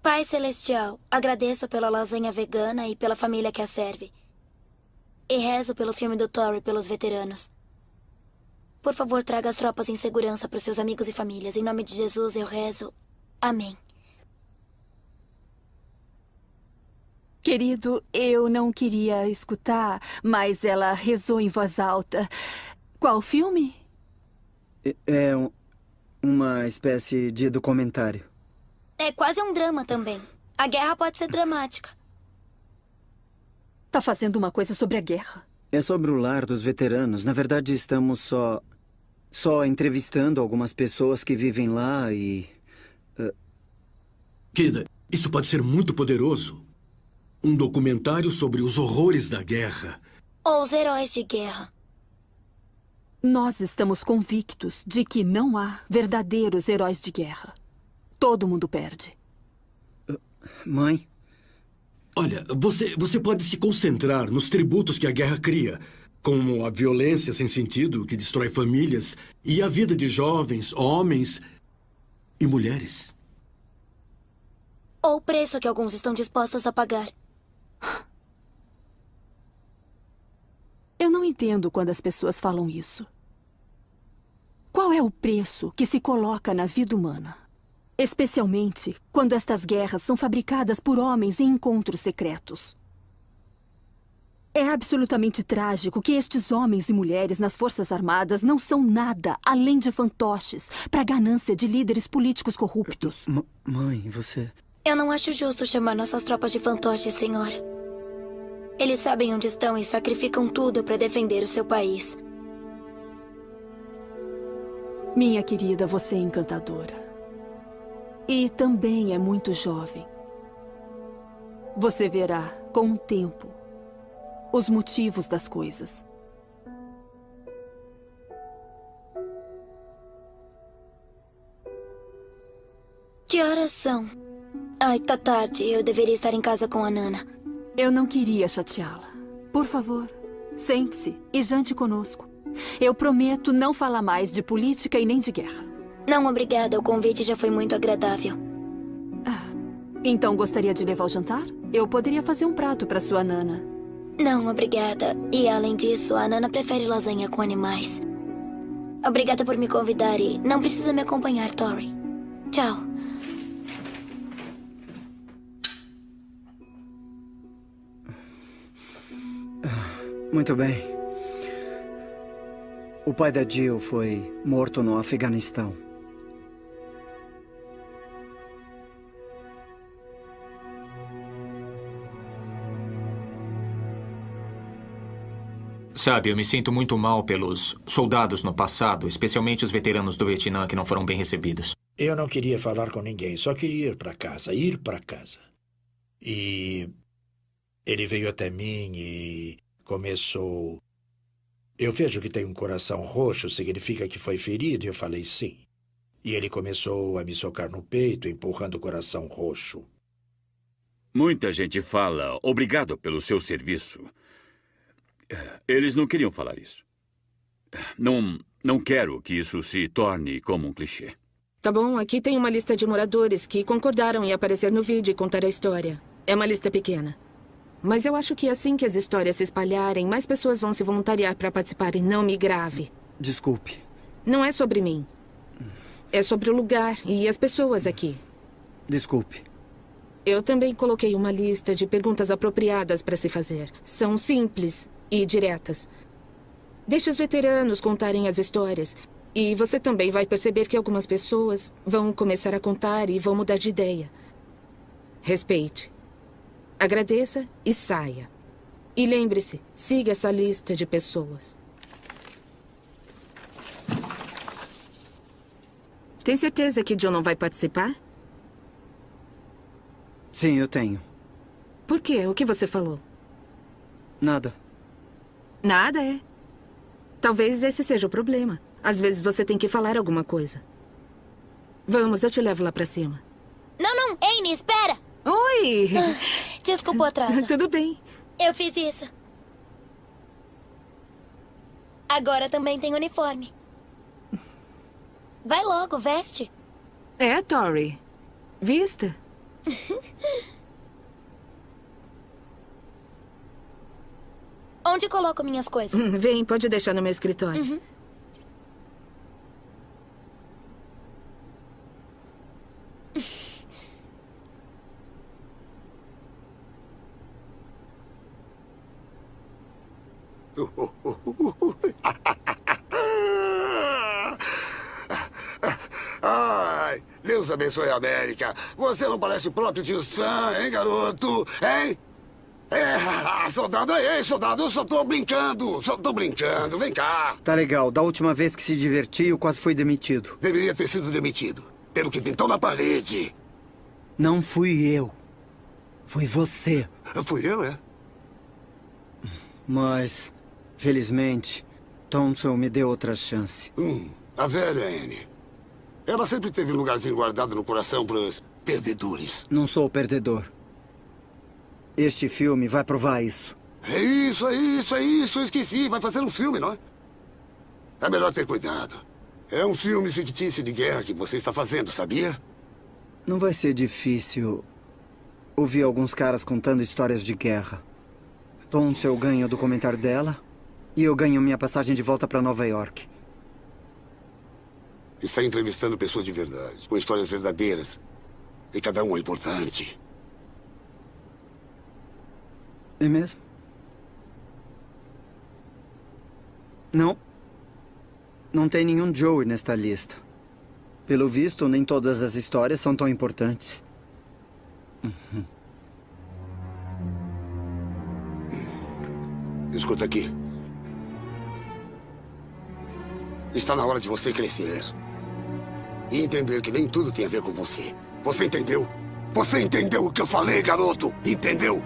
Pai Celestial, agradeço pela lasanha vegana e pela família que a serve. E rezo pelo filme do Tory pelos veteranos. Por favor, traga as tropas em segurança para os seus amigos e famílias. Em nome de Jesus, eu rezo. Amém. Querido, eu não queria escutar, mas ela rezou em voz alta. Qual filme? É- É um- uma espécie de documentário. É quase um drama também. A guerra pode ser dramática. Tá fazendo uma coisa sobre a guerra. É sobre o lar dos veteranos. Na verdade, estamos só. só entrevistando algumas pessoas que vivem lá e. eh, Kida, isso pode ser muito poderoso. Um documentário sobre os horrores da guerra. Ou os heróis de guerra. Nós estamos convictos de que não há verdadeiros heróis de guerra. Todo mundo perde. Mãe? Olha, você, você pode se concentrar nos tributos que a guerra cria, como a violência sem sentido que destrói famílias e a vida de jovens, homens e mulheres. Ou o preço que alguns estão dispostos a pagar. Eu não entendo quando as pessoas falam isso. Qual é o preço que se coloca na vida humana? Especialmente quando estas guerras são fabricadas por homens em encontros secretos. É absolutamente trágico que estes homens e mulheres nas Forças Armadas não são nada além de fantoches para a ganância de líderes políticos corruptos. M- mãe, você. Eu não acho justo chamar nossas tropas de fantoches, senhora. Eles sabem onde estão e sacrificam tudo para defender o seu país. Minha querida, você é encantadora. E também é muito jovem. Você verá, com o tempo, os motivos das coisas. Que horas são? Ai, tá tarde. Eu deveria estar em casa com a Nana. Eu não queria chateá-la. Por favor, sente-se e jante conosco. Eu prometo não falar mais de política e nem de guerra. Não, obrigada. O convite já foi muito agradável. Então gostaria de levar o jantar? Eu poderia fazer um prato para sua Nana. Não, obrigada. E além disso, a Nana prefere lasanha com animais. Obrigada por me convidar e não precisa me acompanhar, Tori. Tchau. Muito bem. O pai da Jill foi morto no Afeganistão. Sabe, eu me sinto muito mal pelos soldados no passado, especialmente os veteranos do Vietnã que não foram bem recebidos. Eu não queria falar com ninguém, só queria ir para casa, ir para casa. E ele veio até mim e começou. Eu vejo que tem um coração roxo, significa que foi ferido, e eu falei sim. E ele começou a me socar no peito, empurrando o coração roxo. Muita gente fala obrigado pelo seu serviço. Eles não queriam falar isso. Não, não quero que isso se torne como um clichê. Tá bom, aqui tem uma lista de moradores que concordaram em aparecer no vídeo e contar a história. É uma lista pequena. Mas eu acho que assim que as histórias se espalharem, mais pessoas vão se voluntariar para participar e não me grave. Desculpe. Não é sobre mim. É sobre o lugar e as pessoas aqui. Desculpe. Eu também coloquei uma lista de perguntas apropriadas para se fazer. São simples e diretas. Deixe os veteranos contarem as histórias. E você também vai perceber que algumas pessoas vão começar a contar e vão mudar de ideia. Respeite. Agradeça e saia. E lembre-se, siga essa lista de pessoas. Tem certeza que John não vai participar? Sim, eu tenho. Por quê? O que você falou? Nada. Nada, é? Talvez esse seja o problema. Às vezes você tem que falar alguma coisa. Vamos, eu te levo lá pra cima. Não, não. Amy, espera! Oi! Desculpa o atraso. Tudo bem. Eu fiz isso. Agora também tem uniforme. Vai logo, veste. É, Tori. Vista. Onde coloco minhas coisas? Vem, pode deixar no meu escritório. Uhum. Ai, Deus abençoe a América. Você não parece o próprio tio Sam, hein, garoto? Hein? É, soldado, ei, soldado, eu só tô brincando, só tô brincando, vem cá. Tá legal. Da última vez que se divertiu, quase foi demitido. Deveria ter sido demitido, pelo que pintou na parede. Não fui eu. Foi você. Fui eu, é? Mas, felizmente, Thompson me deu outra chance. Hum, a velha Anne. Ela sempre teve um lugarzinho guardado no coração pros perdedores. Não sou perdedor. Este filme vai provar isso. É isso, é isso, é isso. Eu esqueci. Vai fazer um filme, não é? É melhor ter cuidado. É um filme fictício de guerra que você está fazendo, sabia? Não vai ser difícil ouvir alguns caras contando histórias de guerra. Thompson ganha o documentário dela e eu ganho minha passagem de volta para Nova York. Está entrevistando pessoas de verdade, com histórias verdadeiras. E cada um é importante. É mesmo? Não. Não tem nenhum Joey nesta lista. Pelo visto, nem todas as histórias são tão importantes. Uhum. Escuta aqui. Está na hora de você crescer. E entender que nem tudo tem a ver com você. Você entendeu? Você entendeu o que eu falei, garoto? Entendeu?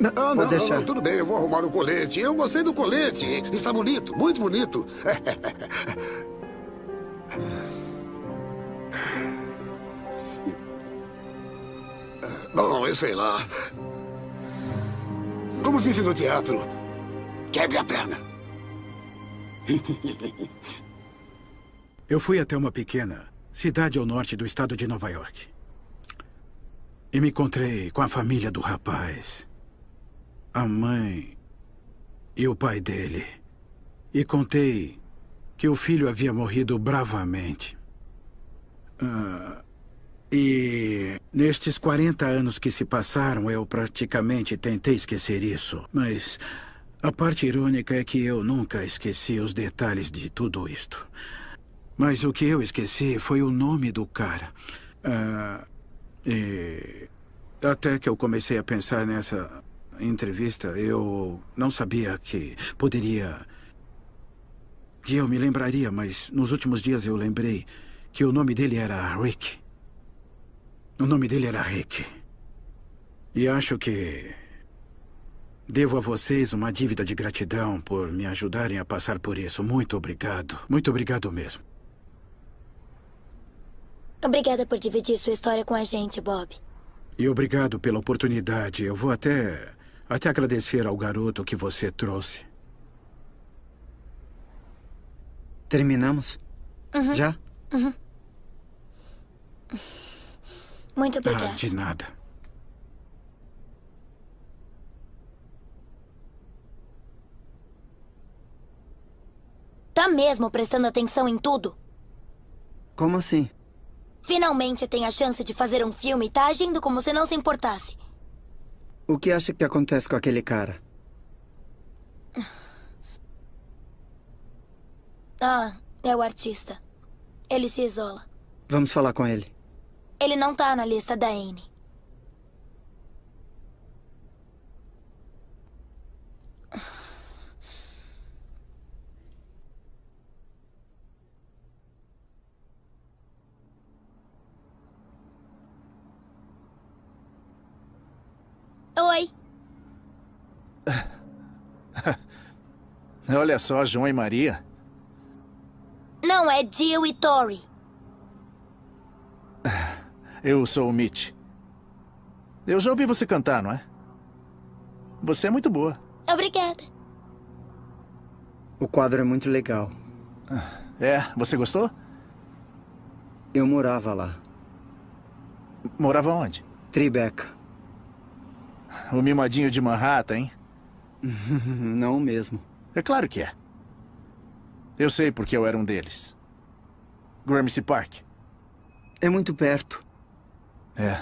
Não, Ah, não, deixar. não, tudo bem, eu vou arrumar o colete. Eu gostei do colete. Está bonito, muito bonito. Bom, eu sei lá. Como disse no teatro, quebre a perna. Eu fui até uma pequena cidade ao norte do estado de Nova York. E me encontrei com a família do rapaz. A mãe e o pai dele. E contei que o filho havia morrido bravamente. Ah, e nestes 40 anos que se passaram, eu praticamente tentei esquecer isso. Mas a parte irônica é que eu nunca esqueci os detalhes de tudo isto. Mas o que eu esqueci foi o nome do cara. Ah, e até que eu comecei a pensar nessa entrevista, eu não sabia que poderia. que eu me lembraria, mas nos últimos dias eu lembrei que o nome dele era Rick. O nome dele era Rick. E acho que devo a vocês uma dívida de gratidão por me ajudarem a passar por isso. Muito obrigado. Muito obrigado mesmo. Obrigada por dividir sua história com a gente, Bob. E obrigado pela oportunidade. Eu vou até. até agradecer ao garoto que você trouxe. Terminamos? Uhum. Já? Uhum. Muito Ah, obrigada. de nada. Tá mesmo prestando atenção em tudo? Como assim? Finalmente tem a chance de fazer um filme e tá agindo como se não se importasse. O que acha que acontece com aquele cara? Ah, é o artista. Ele se isola. Vamos falar com ele. Ele não tá na lista da Anne. Oi. Olha só, João e Maria. Não, é Jill e Tori. Eu sou o Mitch. Eu já ouvi você cantar, não é? Você é muito boa. Obrigada. O quadro é muito legal. É, você gostou? Eu morava lá. Morava onde? Tribeca. O mimadinho de Manhattan, hein? Não mesmo. É claro que é. Eu sei porque eu era um deles. Gramercy Park. É muito perto. É.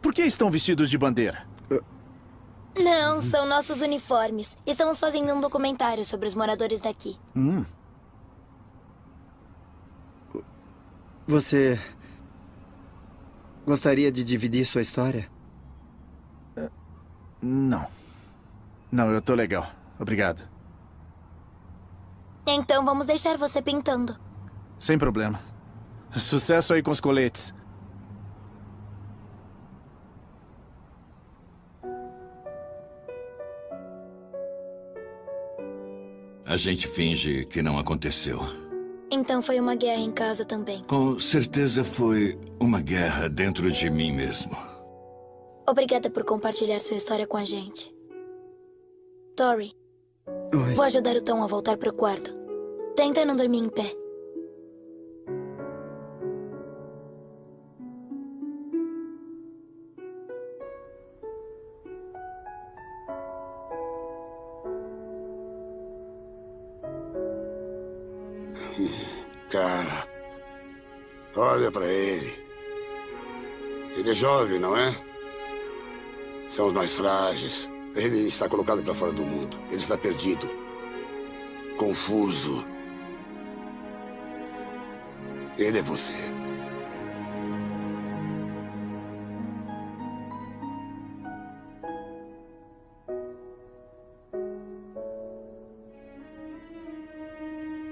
Por que estão vestidos de bandeira? Não, são nossos uniformes. Estamos fazendo um documentário sobre os moradores daqui. Hum. Você. Gostaria de dividir sua história? Não. Não, eu tô legal. Obrigado. Então vamos deixar você pintando. Sem problema. Sucesso aí com os coletes. A gente finge que não aconteceu. Então foi uma guerra em casa também. Com certeza foi uma guerra dentro de mim mesmo. Obrigada por compartilhar sua história com a gente. Tori, Oi. vou ajudar o Tom a voltar pro quarto. Tenta não dormir em pé. Olha pra ele. Ele é jovem, não é? São os mais frágeis. Ele está colocado pra fora do mundo. Ele está perdido. Confuso. Ele é você.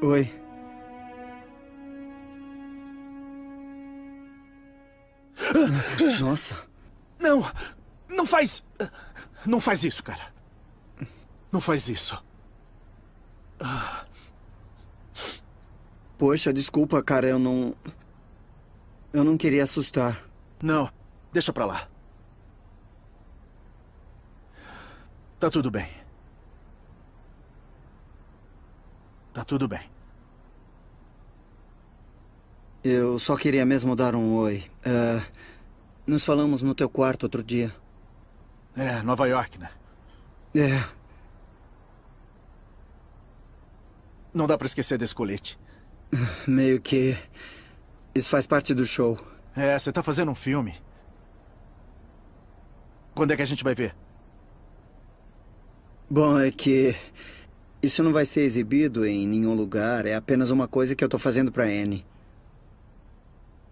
Oi. Nossa. Não! Não faz. Não faz isso, cara. Não faz isso. Poxa, desculpa, cara, eu não. Eu não queria assustar. Não, deixa pra lá. Tá tudo bem. Tá tudo bem. Eu só queria mesmo dar um oi. É, nos falamos no teu quarto outro dia. É, Nova York, né? É. Não dá pra esquecer desse colete. Meio que. Isso faz parte do show. É, você tá fazendo um filme. Quando é que a gente vai ver? Bom, é que. Isso não vai ser exibido em nenhum lugar. É apenas uma coisa que eu tô fazendo pra Anne.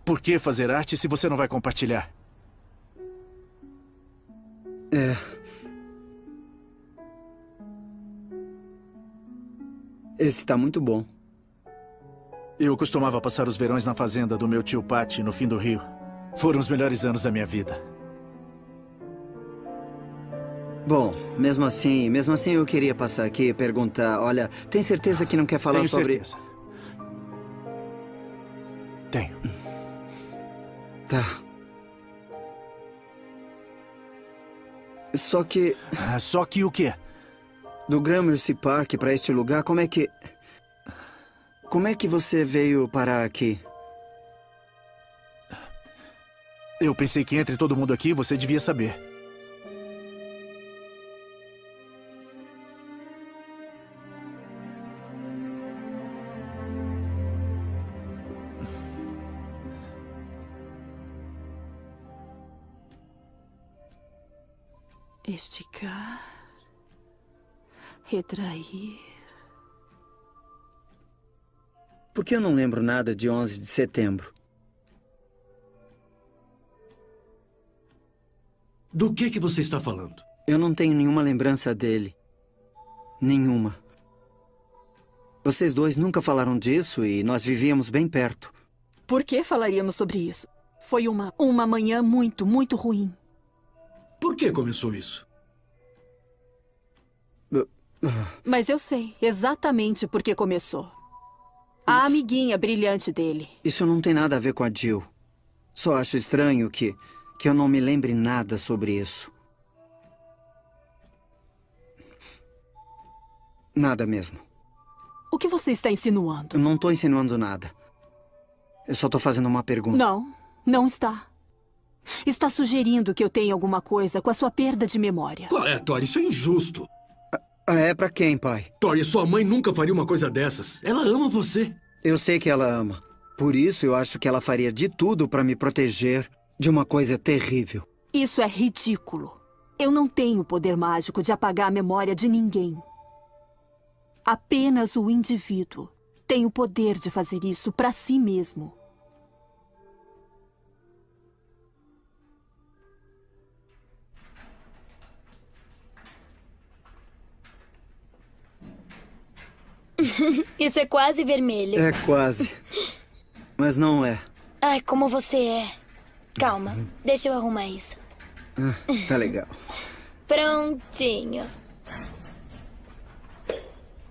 Por que fazer arte se você não vai compartilhar? É. Esse tá muito bom. Eu costumava passar os verões na fazenda do meu tio Pati, no fim do rio. Foram os melhores anos da minha vida. Bom, mesmo assim, mesmo assim eu queria passar aqui e perguntar, olha, tem certeza que não quer falar Tenho sobre... certeza. Tenho. Tá. Só que... Ah, só que o quê? Do Gramercy Park pra este lugar, como é que... Como é que você veio parar aqui? Eu pensei que entre todo mundo aqui você devia saber. Esticar. Retrair. Por que eu não lembro nada de 11 de setembro? Do que que você está falando? Eu não tenho nenhuma lembrança dele. Nenhuma. Vocês dois nunca falaram disso e nós vivíamos bem perto. Por que falaríamos sobre isso? Foi uma, uma manhã muito, muito ruim. Por que começou isso? Mas eu sei exatamente por que começou. A amiguinha brilhante dele. Isso não tem nada a ver com a Jill. Só acho estranho que, que eu não me lembre nada sobre isso. Nada mesmo. O que você está insinuando? Eu não tô insinuando nada. Eu só tô fazendo uma pergunta. Não, não está. Está sugerindo que eu tenha alguma coisa com a sua perda de memória. Qual é, Tori? Isso é injusto. Ah, é pra quem, pai? Tori, sua mãe nunca faria uma coisa dessas. Ela ama você. Eu sei que ela ama. Por isso eu acho que ela faria de tudo pra me proteger de uma coisa terrível. Isso é ridículo. Eu não tenho o poder mágico de apagar a memória de ninguém. Apenas o indivíduo tem o poder de fazer isso pra si mesmo. Isso é quase vermelho. É quase. Mas não é. Ai, como você é. Calma, deixa eu arrumar isso. Ah, tá legal. Prontinho.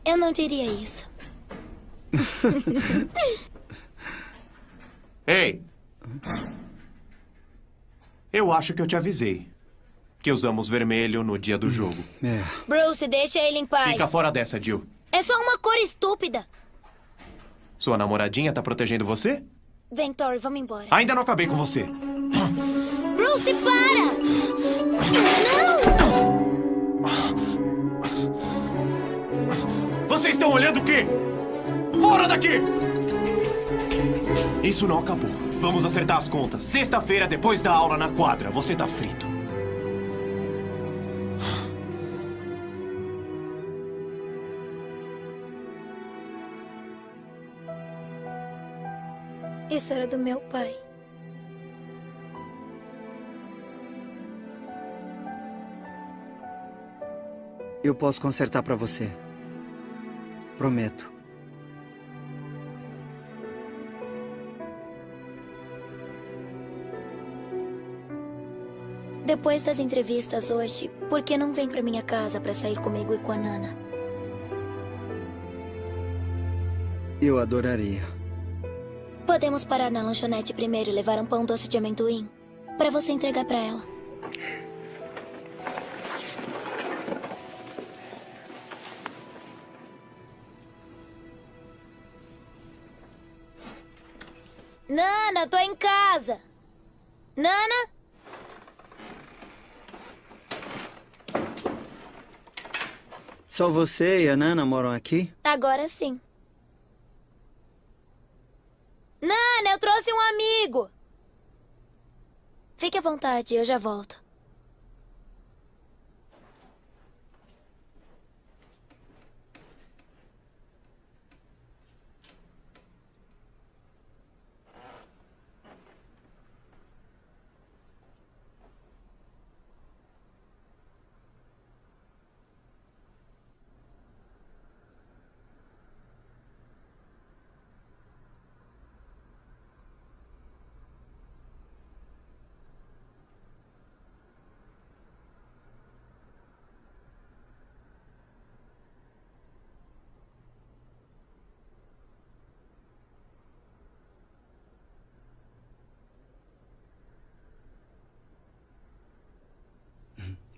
Eu não diria isso. Ei! Eu acho que eu te avisei. Que usamos vermelho no dia do jogo. É. Bruce, deixa ele em paz. Fica fora dessa, Jill. É só uma cor estúpida. Sua namoradinha tá protegendo você? Vem, Tori, vamos embora. Ainda não acabei com você. Bruce, para! Vocês estão olhando o quê? Fora daqui! Isso não acabou. Vamos acertar as contas. Sexta-feira, depois da aula na quadra, você tá frito. Isso era do meu pai. Eu posso consertar pra você. Prometo. Depois das entrevistas hoje, por que não vem pra minha casa pra sair comigo e com a Nana? Eu adoraria. Podemos parar na lanchonete primeiro e levar um pão doce de amendoim pra você entregar pra ela. Nana, tô em casa. Nana? Só você e a Nana moram aqui? Agora sim. Nana, eu trouxe um amigo. Fique à vontade, eu já volto.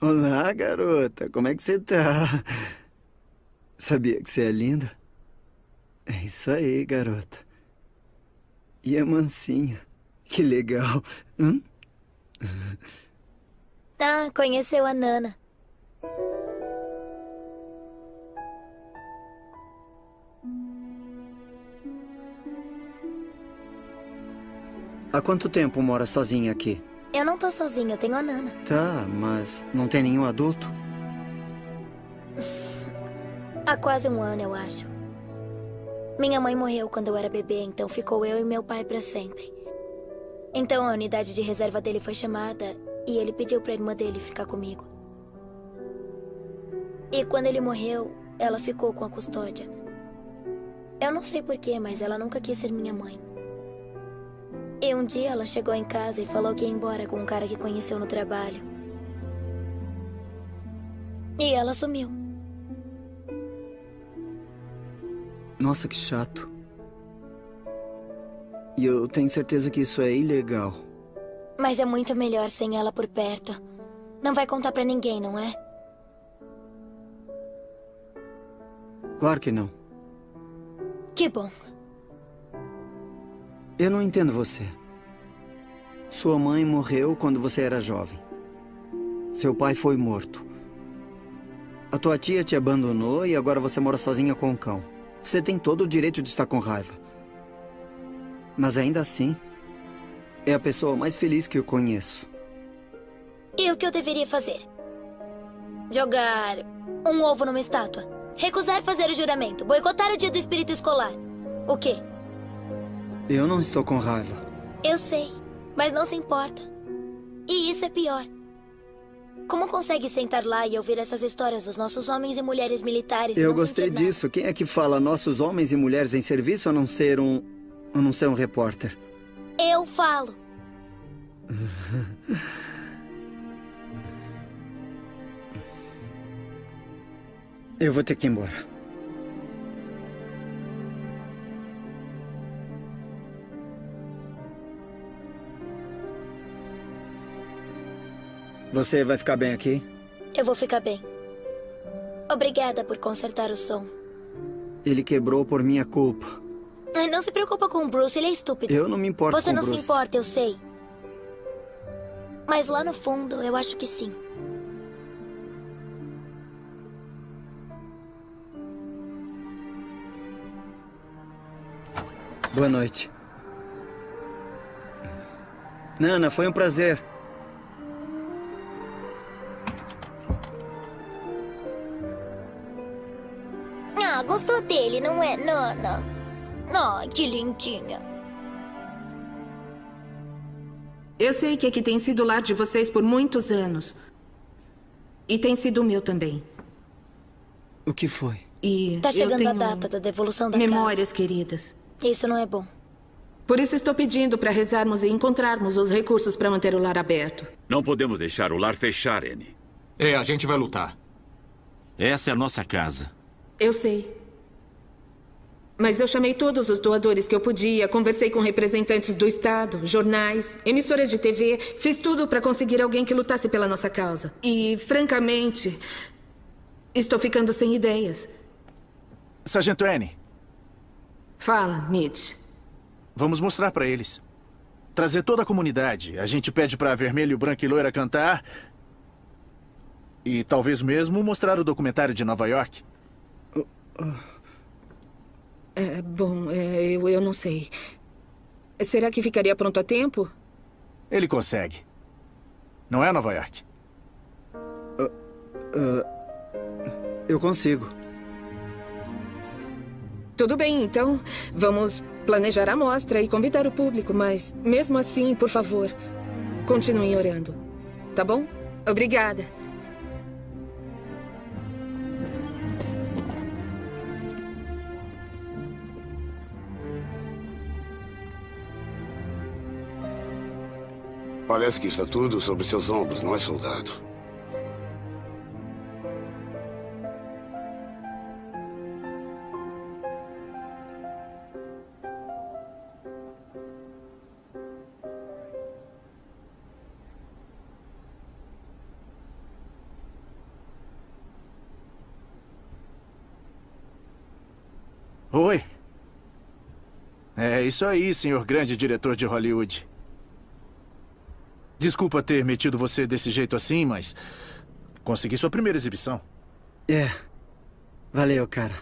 Olá, garota. Como é que você tá? Sabia que você é linda? É isso aí, garota. E é mansinha. Que legal. Hum? Ah, conheceu a Nana. Há quanto tempo mora sozinha aqui? Eu não tô sozinha, eu tenho a Nana. Tá, mas não tem nenhum adulto? Há quase um ano, eu acho. Minha mãe morreu quando eu era bebê, então ficou eu e meu pai pra sempre. Então a unidade de reserva dele foi chamada e ele pediu pra irmã dele ficar comigo. E quando ele morreu, ela ficou com a custódia. Eu não sei porquê, mas ela nunca quis ser minha mãe. E um dia ela chegou em casa e falou que ia embora com um cara que conheceu no trabalho. E ela sumiu. Nossa, que chato. E eu tenho certeza que isso é ilegal. Mas é muito melhor sem ela por perto. Não vai contar pra ninguém, não é? Claro que não. Que bom. Eu não entendo você. Sua mãe morreu quando você era jovem. Seu pai foi morto. A tua tia te abandonou e agora você mora sozinha com o cão. Você tem todo o direito de estar com raiva. Mas ainda assim, é a pessoa mais feliz que eu conheço. E o que eu deveria fazer? Jogar um ovo numa estátua? Recusar fazer o juramento? Boicotar o dia do espírito escolar? O quê? Eu não estou com raiva. Eu sei, mas não se importa. E isso é pior. Como consegue sentar lá e ouvir essas histórias dos nossos homens e mulheres militares? Eu gostei disso. Quem é que fala nossos homens e mulheres em serviço a não ser um. a não ser um repórter? Eu falo. Eu vou ter que ir embora. Você vai ficar bem aqui? Eu vou ficar bem. Obrigada por consertar o som. Ele quebrou por minha culpa. Ai, Não se preocupa com o Bruce, ele é estúpido. Eu não me importo Você com não Bruce. se importa, eu sei. Mas lá no fundo, eu acho que sim. Boa noite. Nana, foi um prazer. Ah, gostou dele, não é, Nana? Ai, que lindinha. Eu sei que aqui tem sido o lar de vocês por muitos anos. E tem sido o meu também. O que foi? E Tá chegando a data da devolução da memórias queridas. casa. Isso não é bom. Por isso estou pedindo para rezarmos e encontrarmos os recursos para manter o lar aberto. Não podemos deixar o lar fechar, Annie. É, a gente vai lutar. Essa é a nossa casa. Eu sei. Mas eu chamei todos os doadores que eu podia, conversei com representantes do Estado, jornais, emissoras de TV, fiz tudo para conseguir alguém que lutasse pela nossa causa. E, francamente, estou ficando sem ideias. Sargento Annie, Fala, Mitch. vamos mostrar pra eles. Trazer toda a comunidade. A gente pede pra Vermelho, Branco e Loira cantar. E talvez mesmo mostrar o documentário de Nova York. É, bom, é, eu, eu não sei. Será que ficaria pronto a tempo? Ele consegue. Não é Nova York? Ah, eu consigo. Tudo bem, então. Vamos planejar a mostra e convidar o público, mas mesmo assim, por favor, continuem orando. Tá bom? Obrigada. Parece que está tudo sobre seus ombros, não é, soldado? Oi. É isso aí, senhor grande diretor de Hollywood. Desculpa ter metido você desse jeito assim, mas consegui sua primeira exibição. É. Valeu, cara.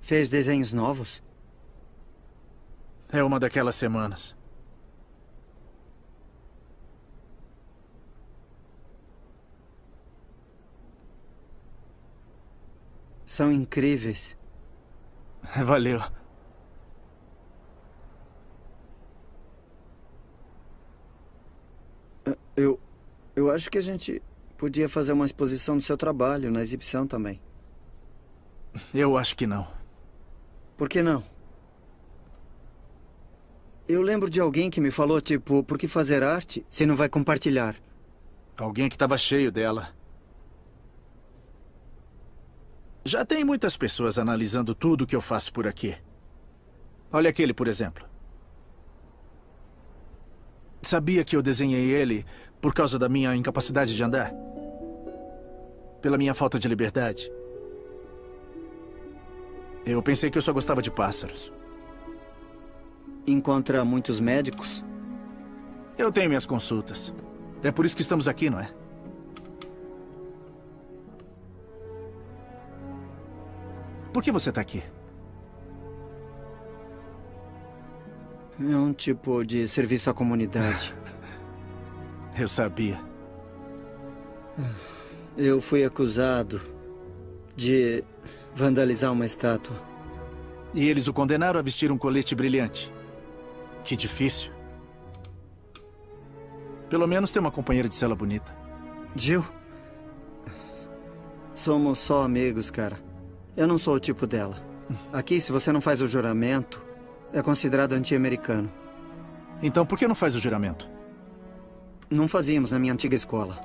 Fez desenhos novos? É uma daquelas semanas. São incríveis. Valeu. Eu. Eu acho que a gente podia fazer uma exposição do seu trabalho na exibição também. Eu acho que não. Por que não? Eu lembro de alguém que me falou, tipo, por que fazer arte se não vai compartilhar? Alguém que estava cheio dela. Já tem muitas pessoas analisando tudo que eu faço por aqui. Olha aquele, por exemplo. Sabia que eu desenhei ele por causa da minha incapacidade de andar? Pela minha falta de liberdade? Eu pensei que eu só gostava de pássaros. Encontra muitos médicos? Eu tenho minhas consultas. É por isso que estamos aqui, não é? Por que você está aqui? É um tipo de serviço à comunidade. Eu sabia. Eu fui acusado de vandalizar uma estátua. E eles o condenaram a vestir um colete brilhante. Que difícil. Pelo menos tem uma companheira de cela bonita. Jill? Somos só amigos, cara. Eu não sou o tipo dela. Aqui, se você não faz o juramento, é considerado anti-americano. Então por que não faz o juramento? Não fazíamos na minha antiga escola.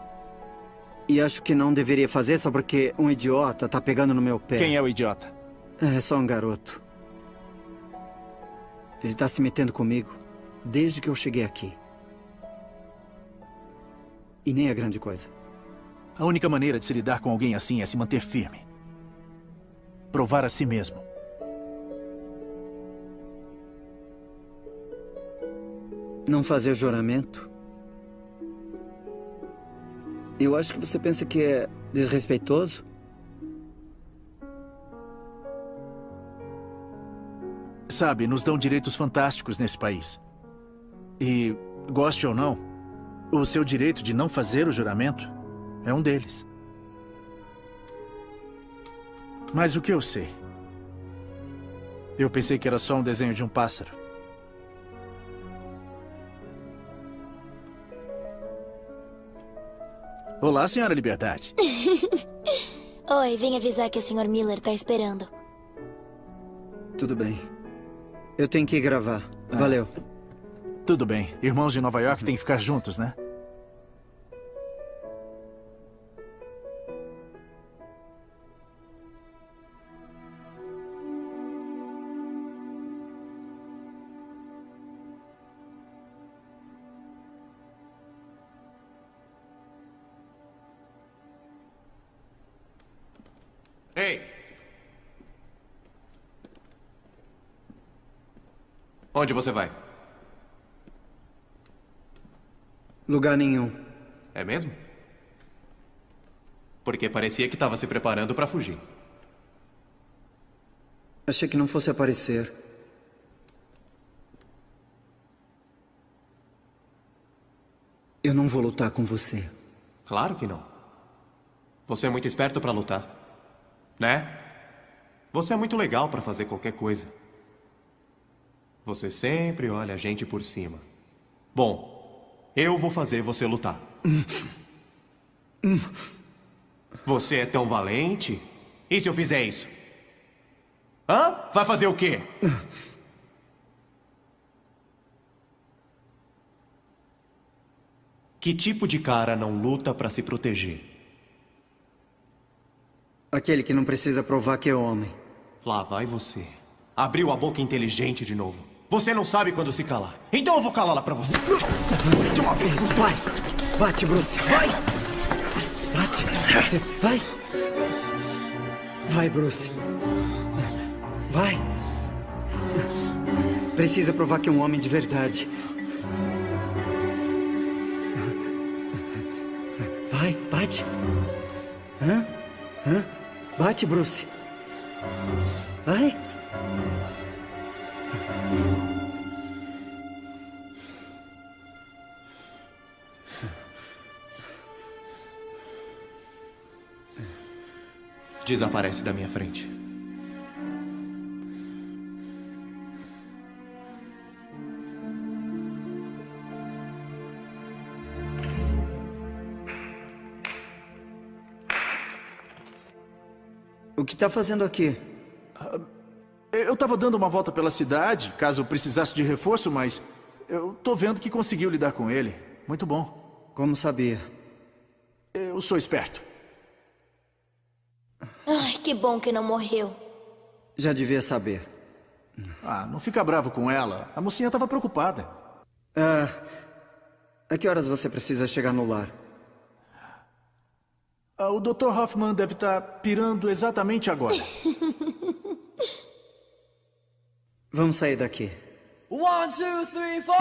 E acho que não deveria fazer só porque um idiota tá pegando no meu pé. Quem é o idiota? É só um garoto. Ele tá se metendo comigo desde que eu cheguei aqui. E nem é grande coisa. A única maneira de se lidar com alguém assim é se manter firme. Provar a si mesmo. Não fazer juramento? Eu acho que você pensa que é desrespeitoso. Sabe, nos dão direitos fantásticos nesse país. E, goste ou não, o seu direito de não fazer o juramento é um deles. Mas o que eu sei? Eu pensei que era só um desenho de um pássaro. Olá, senhora Liberdade. Oi, vim avisar que o Sr. Miller tá esperando. Tudo bem. Eu tenho que ir gravar. Valeu. Tudo bem. Irmãos de Nova York têm que ficar juntos, né? Onde você vai? Lugar nenhum. É mesmo? Porque parecia que estava se preparando para fugir. Achei que não fosse aparecer. Eu não vou lutar com você. Claro que não. Você é muito esperto para lutar. Né? Você é muito legal para fazer qualquer coisa. Você sempre olha a gente por cima. Bom, eu vou fazer você lutar. Você é tão valente? E se eu fizer isso? Hã? Vai fazer o quê? Que tipo de cara não luta para se proteger? Aquele que não precisa provar que é homem. Lá vai você. Abriu a boca inteligente de novo. Você não sabe quando se calar. Então eu vou calá-la pra você. De uma vez. Isso, vai. Bate, Bruce. Vai. Bate. Você vai. Vai, Bruce. Vai. Precisa provar que é um homem de verdade. Vai, bate. Hã? Hã? Bate, Bruce. Vai. Desaparece da minha frente. O que tá fazendo aqui? Eu estava dando uma volta pela cidade, caso precisasse de reforço, mas eu tô vendo que conseguiu lidar com ele. Muito bom. Como sabia? Eu sou esperto. Ai, que bom que não morreu. Já devia saber. Ah, não fica bravo com ela. A mocinha estava preocupada. Ah, a que horas você precisa chegar no lar? Ah, o Dr. Hoffman deve estar pirando exatamente agora. Vamos sair daqui. One, two, three, four.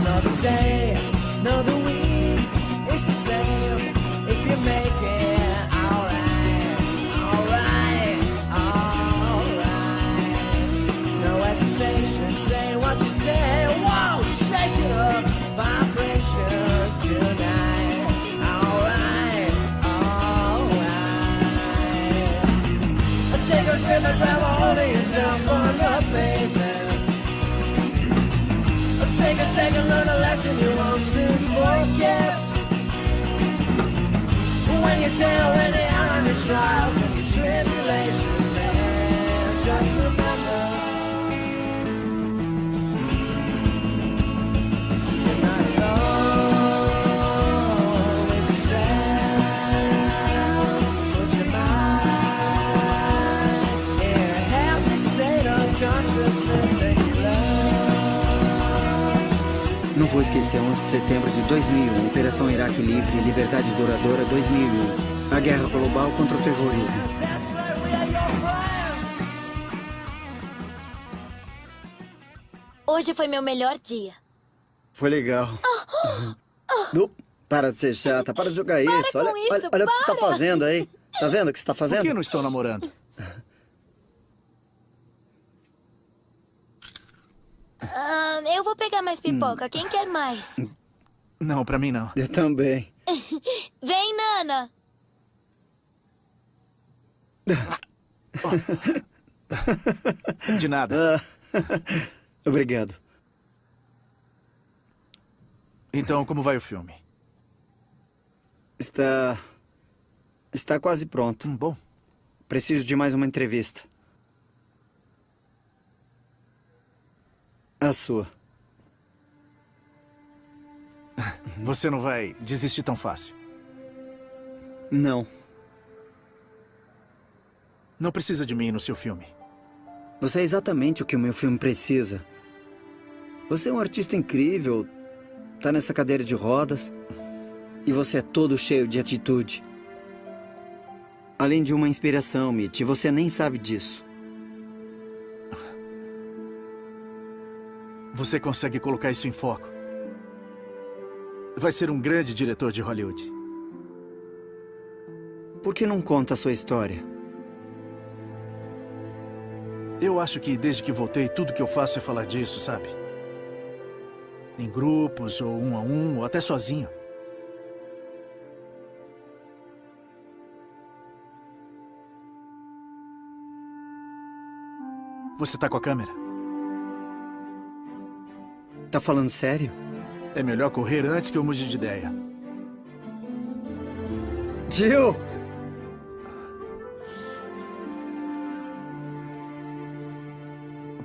Another day, another week, it's the same. If you make tale when out on a trial vou esquecer 11 de setembro de 2001, Operação Iraque Livre, Liberdade Duradoura 2001. A guerra global contra o terrorismo. Hoje foi meu melhor dia. Foi legal. Nu, para de ser chata, para de jogar isso. com Olha, isso, olha, olha o que você está para. fazendo aí. Tá vendo o que você está fazendo? Por que não estão namorando? Ah, eu vou pegar mais pipoca. Quem quer mais? Não, pra mim não. Eu também. Vem, Nana. De nada. Obrigado. Então, como vai o filme? Está. Está quase pronto. bom. Preciso de mais uma entrevista. A sua. Você não vai desistir tão fácil. Não. Não precisa de mim no seu filme. Você é exatamente o que o meu filme precisa. Você é um artista incrível, tá nessa cadeira de rodas, e você é todo cheio de atitude. Além de uma inspiração, Mitch, você nem sabe disso. Você consegue colocar isso em foco. Vai ser um grande diretor de Hollywood. Por que não conta a sua história? Eu acho que desde que voltei, tudo que eu faço é falar disso, sabe? Em grupos, ou um a um, ou até sozinho. Você tá com a câmera? Tá falando sério? É melhor correr antes que eu mude de ideia. Jill!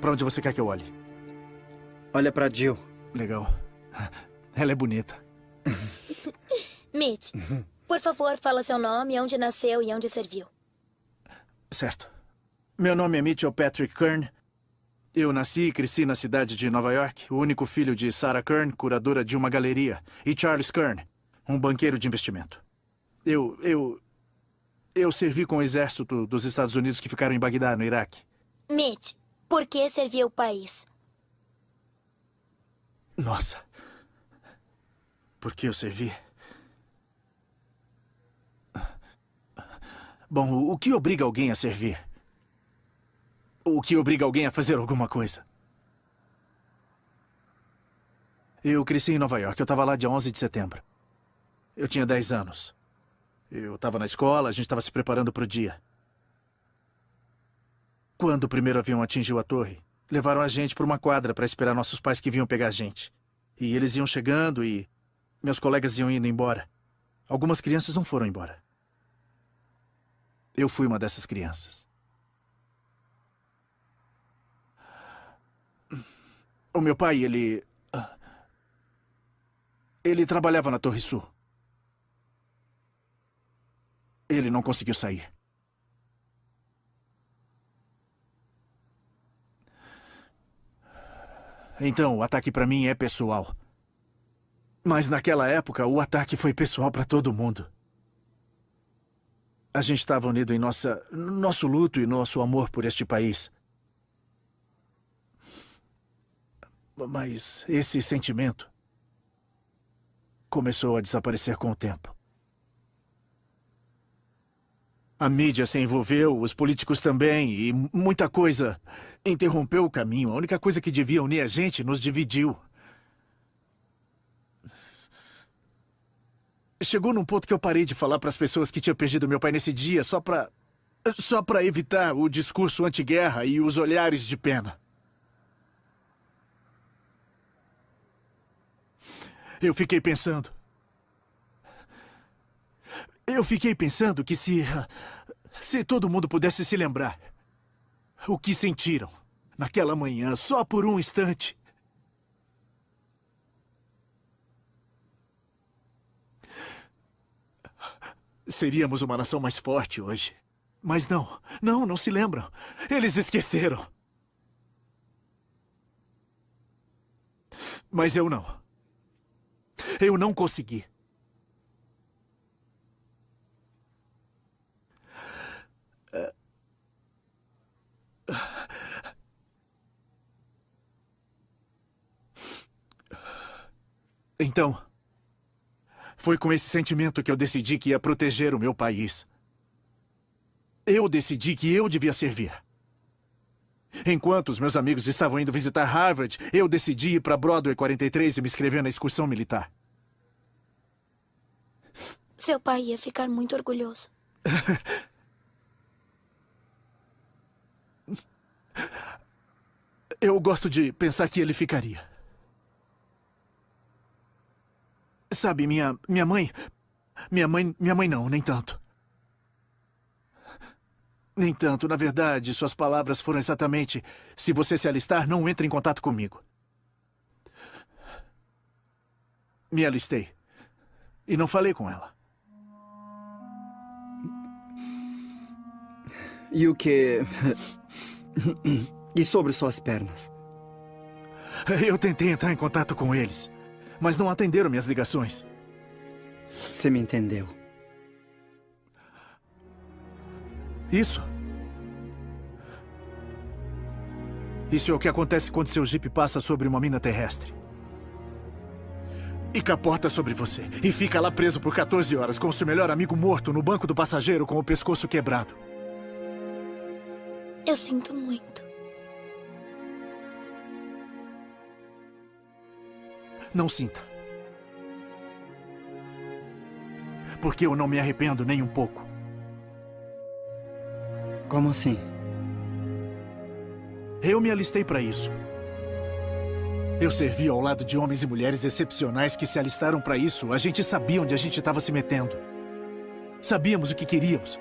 Pra onde você quer que eu olhe? Olha pra Jill. Legal. Ela é bonita. Mitch, por favor, fala seu nome, onde nasceu e onde serviu. Certo. Meu nome é Mitchell Patrick Kern. Eu nasci e cresci na cidade de Nova York, o único filho de Sarah Kern, curadora de uma galeria, e Charles Kern, um banqueiro de investimento. Eu. eu. Eu servi com o exército dos Estados Unidos que ficaram em Bagdá, no Iraque. Mitch, por que serviu o país? Nossa. Por que eu servi? Bom, o que obriga alguém a servir? O que obriga alguém a fazer alguma coisa? Eu cresci em Nova York. Eu estava lá dia 11 de setembro. Eu tinha 10 anos. Eu estava na escola, a gente estava se preparando para o dia. Quando o primeiro avião atingiu a torre, levaram a gente para uma quadra para esperar nossos pais que vinham pegar a gente. E eles iam chegando e meus colegas iam indo embora. Algumas crianças não foram embora. Eu fui uma dessas crianças. O meu pai, ele. ah, Ele trabalhava na Torre Sul. Ele não conseguiu sair. Então, o ataque pra mim é pessoal. Mas naquela época, o ataque foi pessoal pra todo mundo. A gente estava unido em nossa, nosso luto e nosso amor por este país. Mas esse sentimento começou a desaparecer com o tempo. A mídia se envolveu, os políticos também, e muita coisa interrompeu o caminho. A única coisa que devia unir a gente nos dividiu. Chegou num ponto que eu parei de falar para as pessoas que tinha perdido meu pai nesse dia só para só para evitar o discurso anti-guerra e os olhares de pena. Eu fiquei pensando. Eu fiquei pensando que se. Se todo mundo pudesse se lembrar. O que sentiram naquela manhã, só por um instante. Seríamos uma nação mais forte hoje. Mas não, não, não se lembram. Eles esqueceram. Mas eu não. Eu não consegui. Então, foi com esse sentimento que eu decidi que ia proteger o meu país. Eu decidi que eu devia servir. Enquanto os meus amigos estavam indo visitar Harvard, eu decidi ir para Broadway 43 e me inscrever na excursão militar. Seu pai ia ficar muito orgulhoso. Eu gosto de pensar que ele ficaria. Sabe, minha, minha mãe... Minha mãe... Minha mãe não, nem tanto. Nem tanto. Na verdade, suas palavras foram exatamente... Se você se alistar, não entre em contato comigo. Me alistei. E não falei com ela. E o que... E sobre suas pernas? Eu tentei entrar em contato com eles, mas não atenderam minhas ligações. Você me entendeu. Isso. Isso é o que acontece quando seu jipe passa sobre uma mina terrestre. E capota sobre você. E fica lá preso por 14 horas com seu melhor amigo morto no banco do passageiro com o pescoço quebrado. Eu sinto muito. Não sinta. Porque eu não me arrependo nem um pouco. Como assim? Eu me alistei para isso. Eu servi ao lado de homens e mulheres excepcionais que se alistaram para isso. A gente sabia onde a gente estava se metendo. Sabíamos o que queríamos.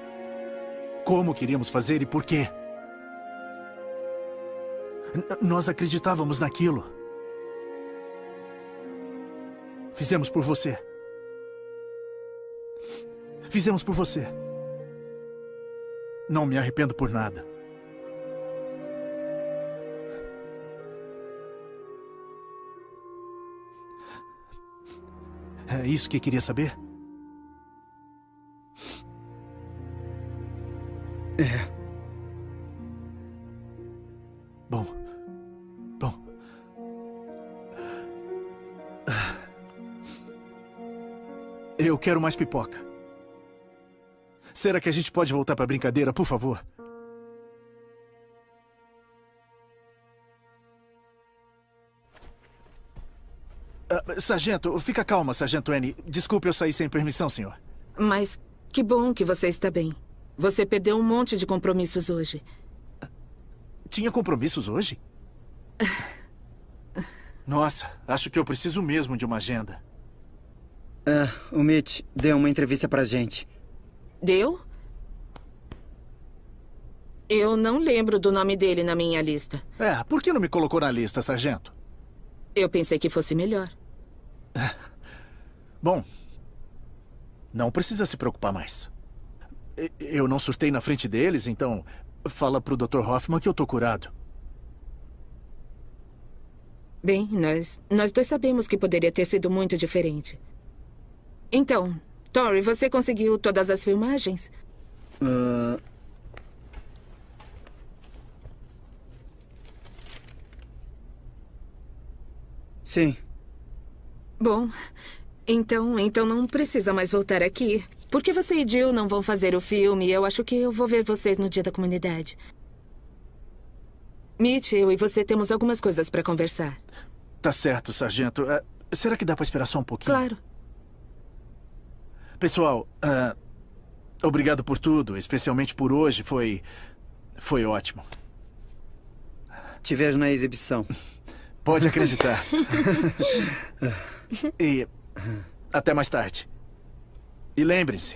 Como queríamos fazer e por quê. Nós acreditávamos naquilo. Fizemos por você. Fizemos por você. Não me arrependo por nada. É isso que queria saber? É. Bom. Bom. Eu quero mais pipoca. Será que a gente pode voltar para a brincadeira, por favor? Ah, sargento, fica calma, Sargento N. Desculpe eu sair sem permissão, senhor. Mas que bom que você está bem. Você perdeu um monte de compromissos hoje. Tinha compromissos hoje? Nossa, acho que eu preciso mesmo de uma agenda. Ah, o Mitch deu uma entrevista pra gente. Deu? Eu não lembro do nome dele na minha lista. É, por que não me colocou na lista, sargento? Eu pensei que fosse melhor. Bom, não precisa se preocupar mais. Eu não surtei na frente deles, então fala pro Dr. Hoffman que eu tô curado. Bem, nós, nós dois sabemos que poderia ter sido muito diferente. Então, Tori, você conseguiu todas as filmagens? Ah, Sim. Bom, então, então não precisa mais voltar aqui. Porque você e Jill não vão fazer o filme, eu acho que eu vou ver vocês no dia da comunidade. Mitch, eu e você temos algumas coisas para conversar. Tá certo, sargento. Ah, será que dá pra esperar só um pouquinho? Claro. Pessoal, ah, obrigado por tudo, especialmente por hoje. Foi. Foi ótimo. Te vejo na exibição. Pode acreditar. e. Até mais tarde. E lembrem-se: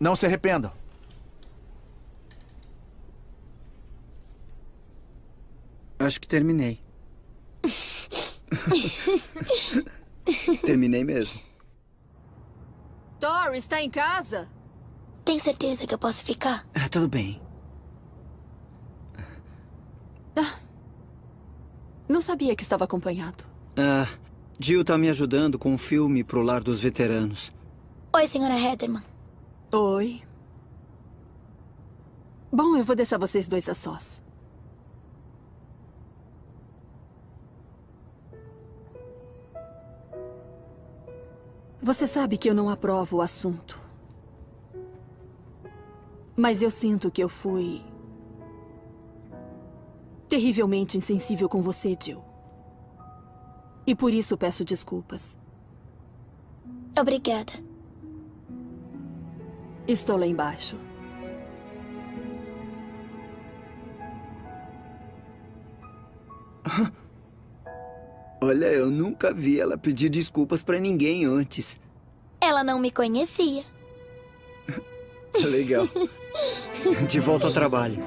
não se arrependam. Acho que terminei. Terminei mesmo. Tori, está em casa? Tem certeza que eu posso ficar? Ah, tudo bem. Não sabia que estava acompanhado. Ah, Jill tá me ajudando com um filme pro lar dos veteranos. Oi, senhora Heatherman. Oi. Bom, eu vou deixar vocês dois a sós. Você sabe que eu não aprovo o assunto. Mas eu sinto que eu fui. terrivelmente insensível com você, Jill. E por isso peço desculpas. Obrigada. Estou lá embaixo. Olha, eu nunca vi ela pedir desculpas pra ninguém antes. Ela não me conhecia. Legal. De volta ao trabalho.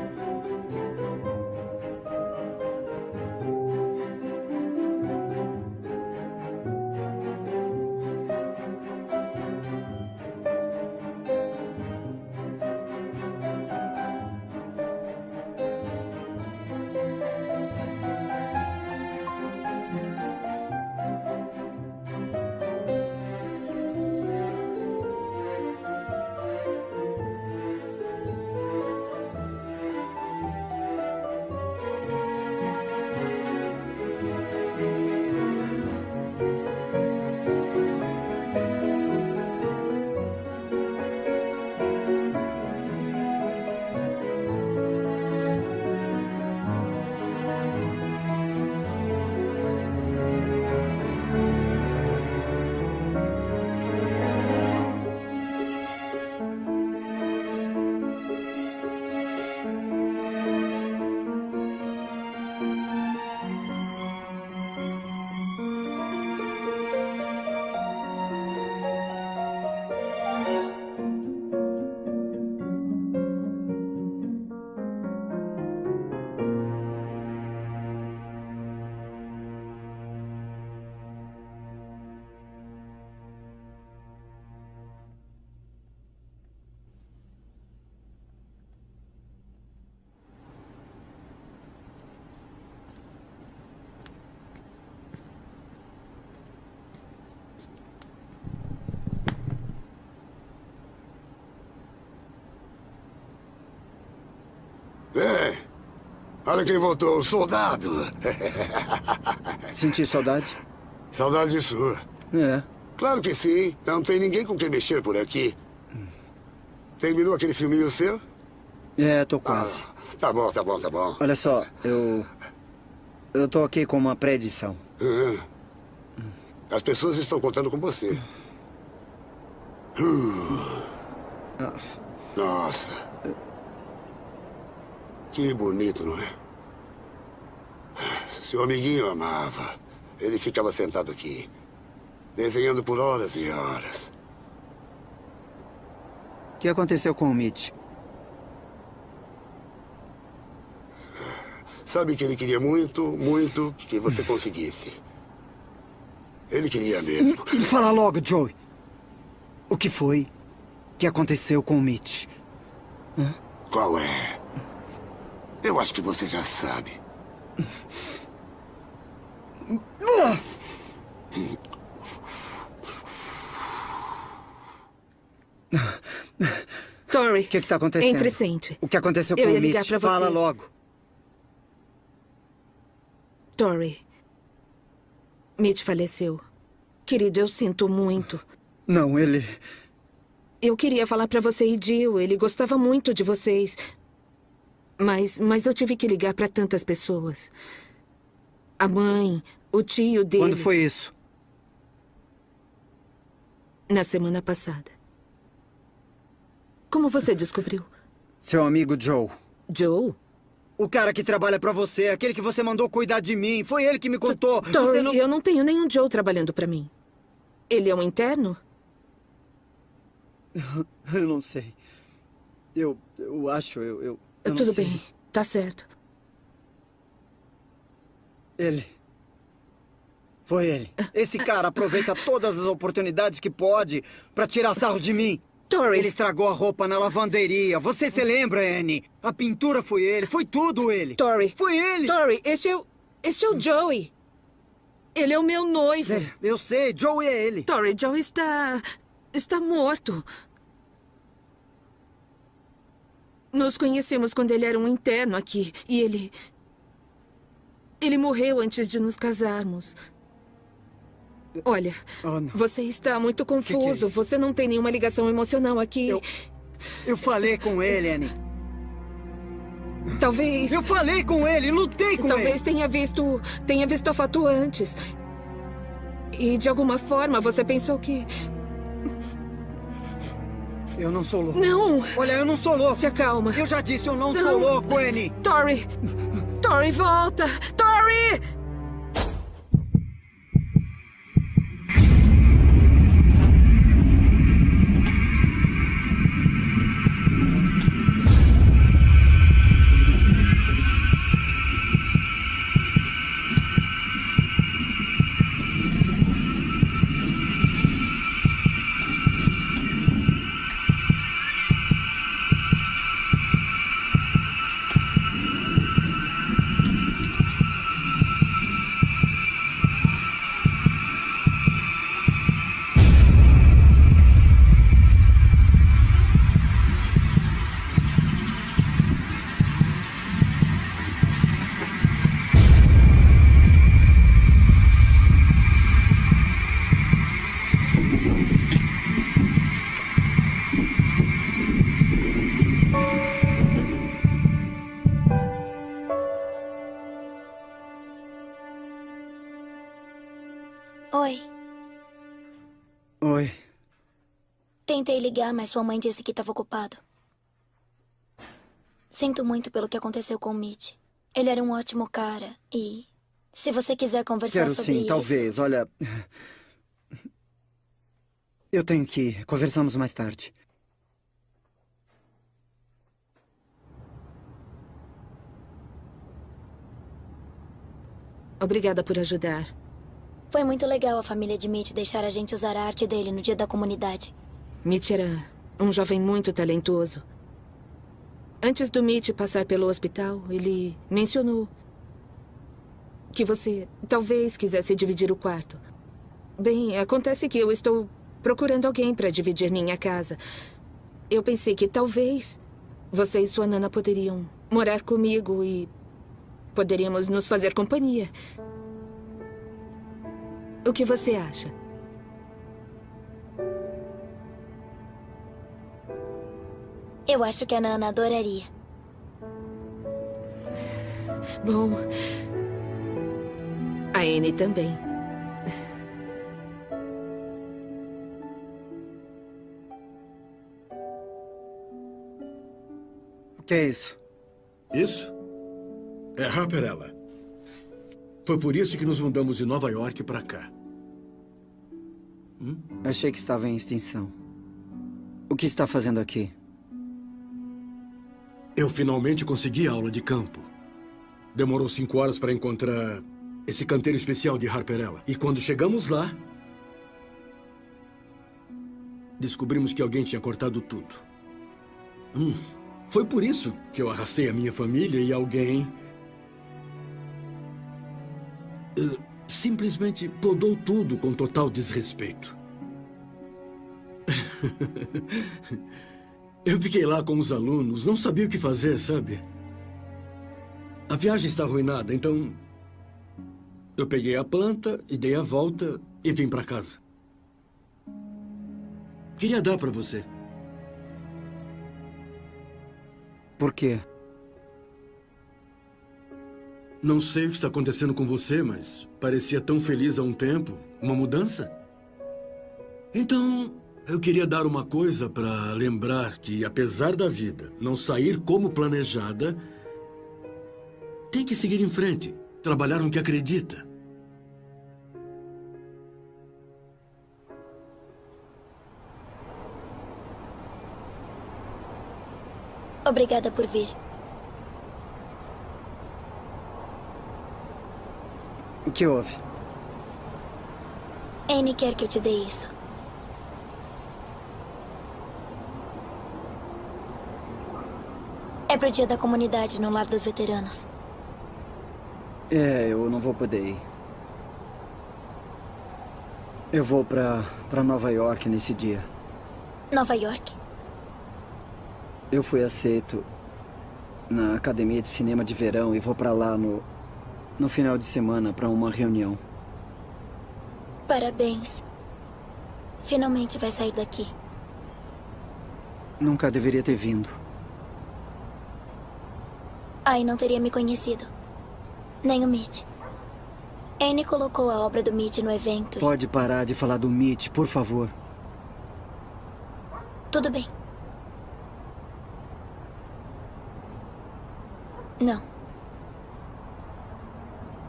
Olha quem voltou, o soldado. Senti saudade? Saudade sua. É. Claro que sim. Não tem ninguém com quem mexer por aqui. Terminou aquele filminho seu? É, tô quase. Tá bom, tá bom, tá bom. Olha só, eu. Eu tô aqui com uma pré-edição. Ah. As pessoas estão contando com você. Uh. Nossa. Que bonito, não é? Seu amiguinho amava. Ele ficava sentado aqui, desenhando por horas e horas. O que aconteceu com o Mitch? Sabe que ele queria muito, muito que você conseguisse. Ele queria mesmo. Fala logo, Joey. O que foi que aconteceu com o Mitch? Hã? Qual é? Eu acho que você já sabe. Tori. O que está acontecendo? Entre sente. O que aconteceu Eu com o Mitch? Fala logo. Tori. Mitch faleceu. Querido, eu sinto muito. Não, ele... Eu queria falar pra você e Jill. Ele gostava muito de vocês. Mas, mas eu tive que ligar pra tantas pessoas. A mãe, o tio dele. Quando foi isso? Na semana passada. Como você descobriu? Seu amigo Joe. Joe? O cara que trabalha pra você, aquele que você mandou cuidar de mim. Foi ele que me contou. Tori, não... eu não tenho nenhum Joe trabalhando pra mim. Ele é um interno? Eu não sei. Eu, eu acho, eu... eu, eu Tudo bem, tá certo. Ele. Foi ele. Esse cara aproveita todas as oportunidades que pode pra tirar sarro de mim. Tori. Ele estragou a roupa na lavanderia. Você se lembra, Annie? A pintura foi ele. Foi tudo ele. Tori. Foi ele. Tori, este é o... Este é o Joey. Ele é o meu noivo. eu sei, Joey é ele. Tori, Joey está... está morto. Nos conhecemos quando ele era um interno aqui. E ele... Ele morreu antes de nos casarmos. Olha, você está muito confuso. você não tem nenhuma ligação emocional aqui. Eu, eu falei com ele, Annie. Talvez... Eu falei com ele, lutei com Talvez ele. tenha visto... tenha visto a foto antes. E de alguma forma você pensou que... Eu não sou louco. Não! Olha, eu não sou louco. Se acalma. Eu já disse, eu não, sou louco, Annie. Tori! Tori, volta! Tori! Oi. Oi. Tentei ligar, mas sua mãe disse que estava ocupado. Sinto muito pelo que aconteceu com o Mitch. Ele era um ótimo cara e se você quiser conversar Quero sobre sim, isso, talvez. Olha... Eu tenho que ir. Conversamos mais tarde. Obrigada por ajudar. Foi muito legal a família de Mitch deixar a gente usar a arte dele no dia da comunidade. Mitch era um jovem muito talentoso. Antes do Mitch passar pelo hospital, ele mencionou que você talvez quisesse dividir o quarto. Bem, acontece que eu estou procurando alguém para dividir minha casa. Eu pensei que talvez você e sua nana poderiam morar comigo e poderíamos nos fazer companhia. O que você acha? Eu acho que a Nana adoraria. Bom, a Anne também. O que é isso? Isso? É Harperella. Foi por isso que nos mudamos de Nova York para cá. Achei que estava em extinção. O que está fazendo aqui? Eu finalmente consegui aula de campo. demorou cinco horas para encontrar esse canteiro especial de Harperella. E quando chegamos lá, descobrimos que alguém tinha cortado tudo. Hum, foi por isso que eu arrastei a minha família e alguém... simplesmente podou tudo com total desrespeito. Eu fiquei lá com os alunos, não sabia o que fazer, sabe? A viagem está arruinada, então... Eu peguei a planta e dei a volta e vim para casa. Queria dar para você. Por quê? Não sei o que está acontecendo com você, mas parecia tão feliz há um tempo. Uma mudança? Então, eu queria dar uma coisa para lembrar que, apesar da vida não sair como planejada, tem que seguir em frente, trabalhar no que acredita. Obrigada por vir. O que houve? Anne quer que eu te dê isso. É pro dia da comunidade no Lar dos Veteranos. É, eu não vou poder ir. Eu vou pra, pra Nova York nesse dia. Nova York? Eu fui aceito na Academia de Cinema de Verão e vou pra lá no, no final de semana pra uma reunião. Parabéns. Finalmente vai sair daqui. Nunca deveria ter vindo. Ai, não teria me conhecido. Nem o Mitch. Anne colocou a obra do Mitch no evento. e- Pode parar de falar do Mitch, por favor. Tudo bem. Não.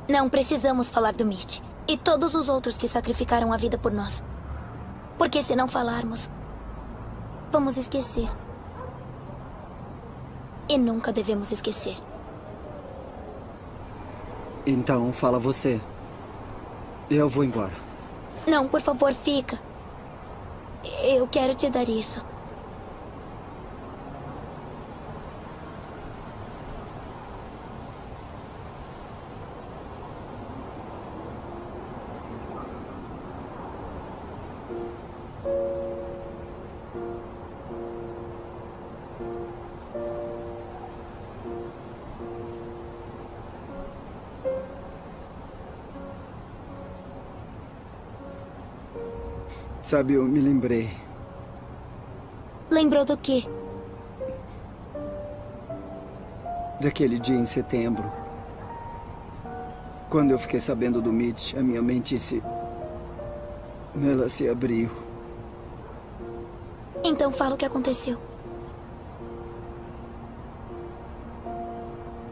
Não precisamos falar do Mitch. E todos os outros que sacrificaram a vida por nós. Porque se não falarmos, vamos esquecer. E nunca devemos esquecer. Então, fala você. Eu vou embora. Não, por favor, fica. Eu quero te dar isso. Sabe, eu me lembrei. Lembrou do quê? Daquele dia em setembro. Quando eu fiquei sabendo do Mitch, a minha mente se... Ela se abriu. Então fala o que aconteceu.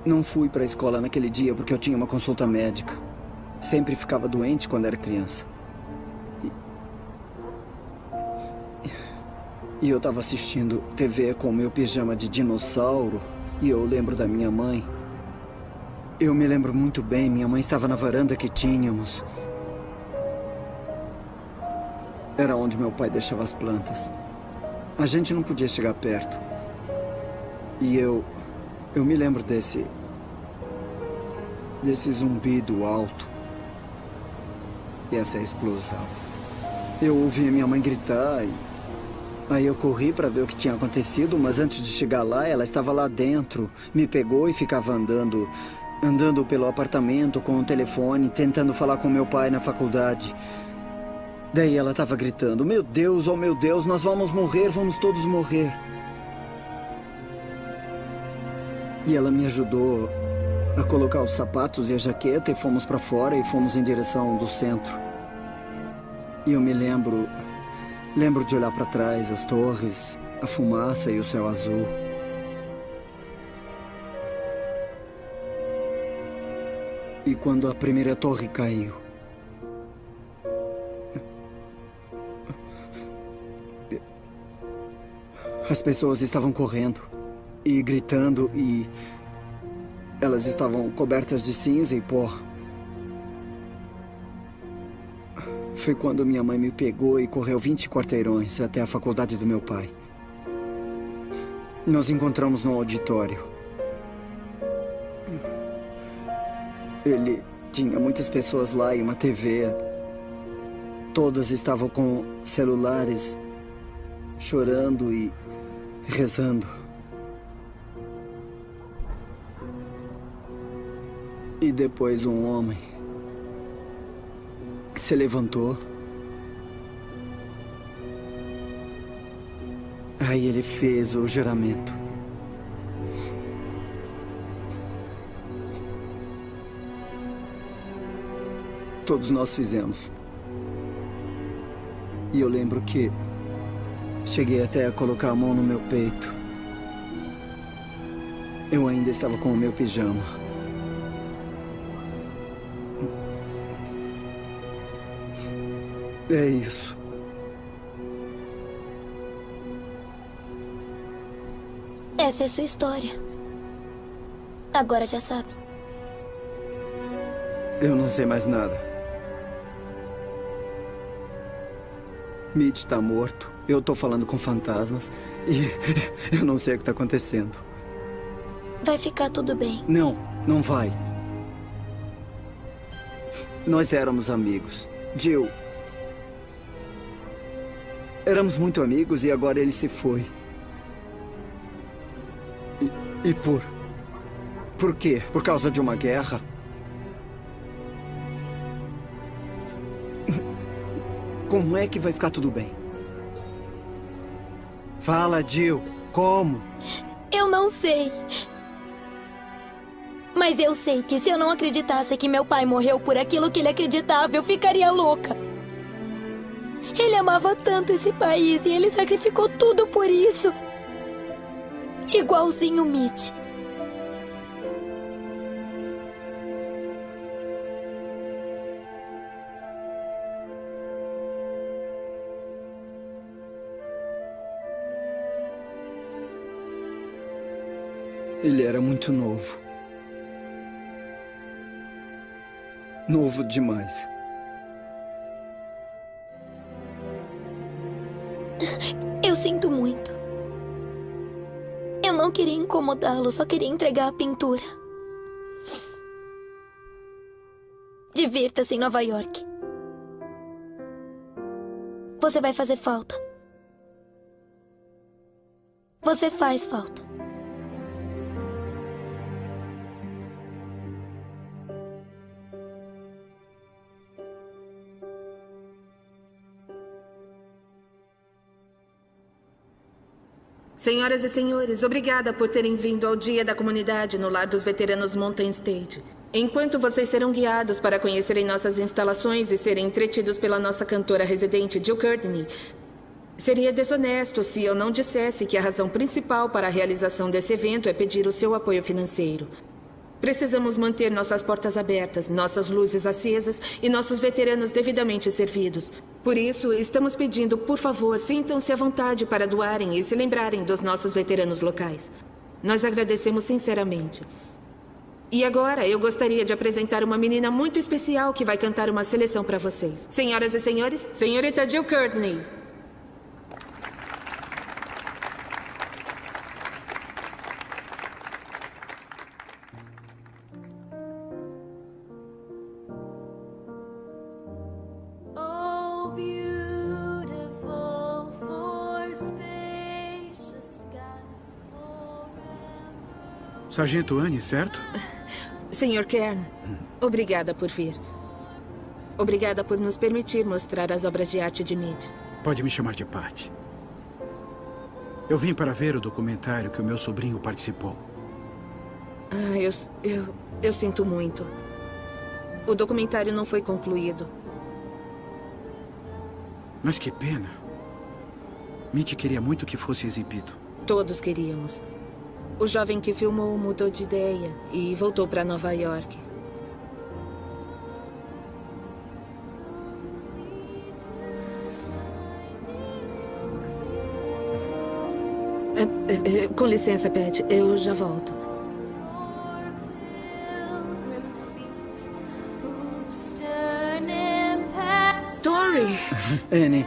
Não fui para a escola naquele dia porque eu tinha uma consulta médica. Sempre ficava doente quando era criança. E eu estava assistindo TV com meu pijama de dinossauro e eu lembro da minha mãe. Eu me lembro muito bem, minha mãe estava na varanda que tínhamos. Era onde meu pai deixava as plantas. A gente não podia chegar perto. E eu... Eu me lembro desse... Desse zumbido alto. E essa explosão. Eu ouvi minha mãe gritar e... Aí eu corri para ver o que tinha acontecido, mas antes de chegar lá, ela estava lá dentro. Me pegou e ficava andando... Andando pelo apartamento com o telefone, tentando falar com meu pai na faculdade. Daí ela estava gritando, meu Deus, oh meu Deus, nós vamos morrer, vamos todos morrer. E ela me ajudou a colocar os sapatos e a jaqueta e fomos para fora e fomos em direção do centro. E eu me lembro, lembro de olhar para trás, as torres, a fumaça e o céu azul. E quando a primeira torre caiu, As pessoas estavam correndo e gritando e Elas estavam cobertas de cinza e pó. Foi quando minha mãe me pegou e correu 20 quarteirões até a faculdade do meu pai. Nos encontramos no auditório. Ele tinha muitas pessoas lá e uma TV. Todas estavam com celulares, chorando e rezando. E depois um homem se levantou. Aí ele fez o juramento. Todos nós fizemos. E eu lembro que cheguei até a colocar a mão no meu peito. Eu ainda estava com o meu pijama. É isso. Essa é sua história. Agora já sabe. Eu não sei mais nada. Mitch está morto. Eu tô falando com fantasmas. E eu não sei o que tá acontecendo. Vai ficar tudo bem. Não, não vai. Nós éramos amigos. Jill. Éramos muito amigos e agora ele se foi. E, e por. Por quê? Por causa de uma guerra? Como é que vai ficar tudo bem? Fala, Jill. Como? Eu não sei. Mas eu sei que se eu não acreditasse que meu pai morreu por aquilo que ele acreditava, eu ficaria louca. Ele amava tanto esse país e ele sacrificou tudo por isso. Igualzinho Mitch. Ele era muito novo. Novo demais. Eu sinto muito. Eu não queria incomodá-lo, só queria entregar a pintura. Divirta-se em Nova York. Você vai fazer falta. Você faz falta. Senhoras e senhores, obrigada por terem vindo ao Dia da Comunidade no Lar dos Veteranos Mountain State. Enquanto vocês serão guiados para conhecerem nossas instalações e serem entretidos pela nossa cantora residente Jill Courtney, seria desonesto se eu não dissesse que a razão principal para a realização desse evento é pedir o seu apoio financeiro. Precisamos manter nossas portas abertas, nossas luzes acesas e nossos veteranos devidamente servidos. Por isso, estamos pedindo, por favor, sintam-se à vontade para doarem e se lembrarem dos nossos veteranos locais. Nós agradecemos sinceramente. E agora, eu gostaria de apresentar uma menina muito especial que vai cantar uma seleção para vocês. Senhoras e senhores, senhorita Jill Courtney. Sargento Anne, certo? Senhor Kern, obrigada por vir. Obrigada por nos permitir mostrar as obras de arte de Mead. Pode me chamar de Pat. Eu vim para ver o documentário que o meu sobrinho participou. Ah, eu, eu, eu sinto muito. O documentário não foi concluído. Mas que pena. Mitch queria muito que fosse exibido. Todos queríamos. O jovem que filmou mudou de ideia e voltou para Nova York. É, é, é, com licença, Pat. Eu já volto. Tori! Annie,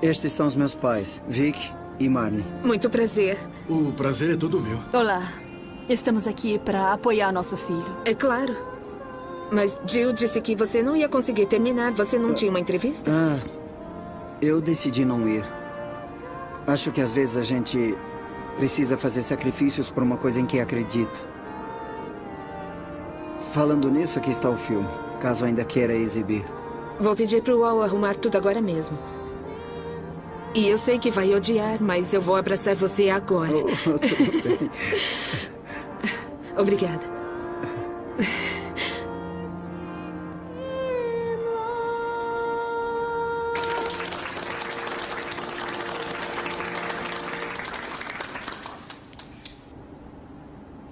estes são os meus pais, Vic e Marnie. Muito prazer. O prazer é todo meu. Olá. Estamos aqui para apoiar nosso filho. É claro. Mas Jill disse que você não ia conseguir terminar. Você não tinha uma entrevista? Ah, eu decidi não ir. Acho que às vezes a gente precisa fazer sacrifícios por uma coisa em que acredita. Falando nisso, aqui está o filme, caso ainda queira exibir. Vou pedir pro Wall arrumar tudo agora mesmo. E eu sei que vai odiar, mas eu vou abraçar você agora. Oh, tudo bem. Obrigada.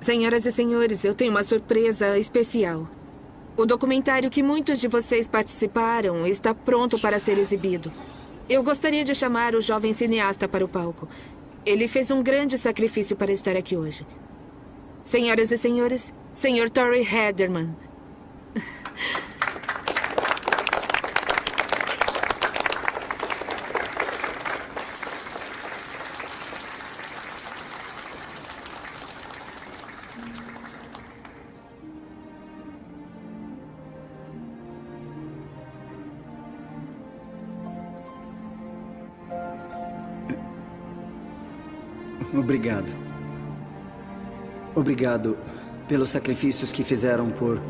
Senhoras e senhores, eu tenho uma surpresa especial. O documentário que muitos de vocês participaram está pronto para ser exibido. Eu gostaria de chamar o jovem cineasta para o palco. Ele fez um grande sacrifício para estar aqui hoje. Senhoras e senhores, Sr. Torrey Hederman. Obrigado. Obrigado pelos sacrifícios que fizeram por.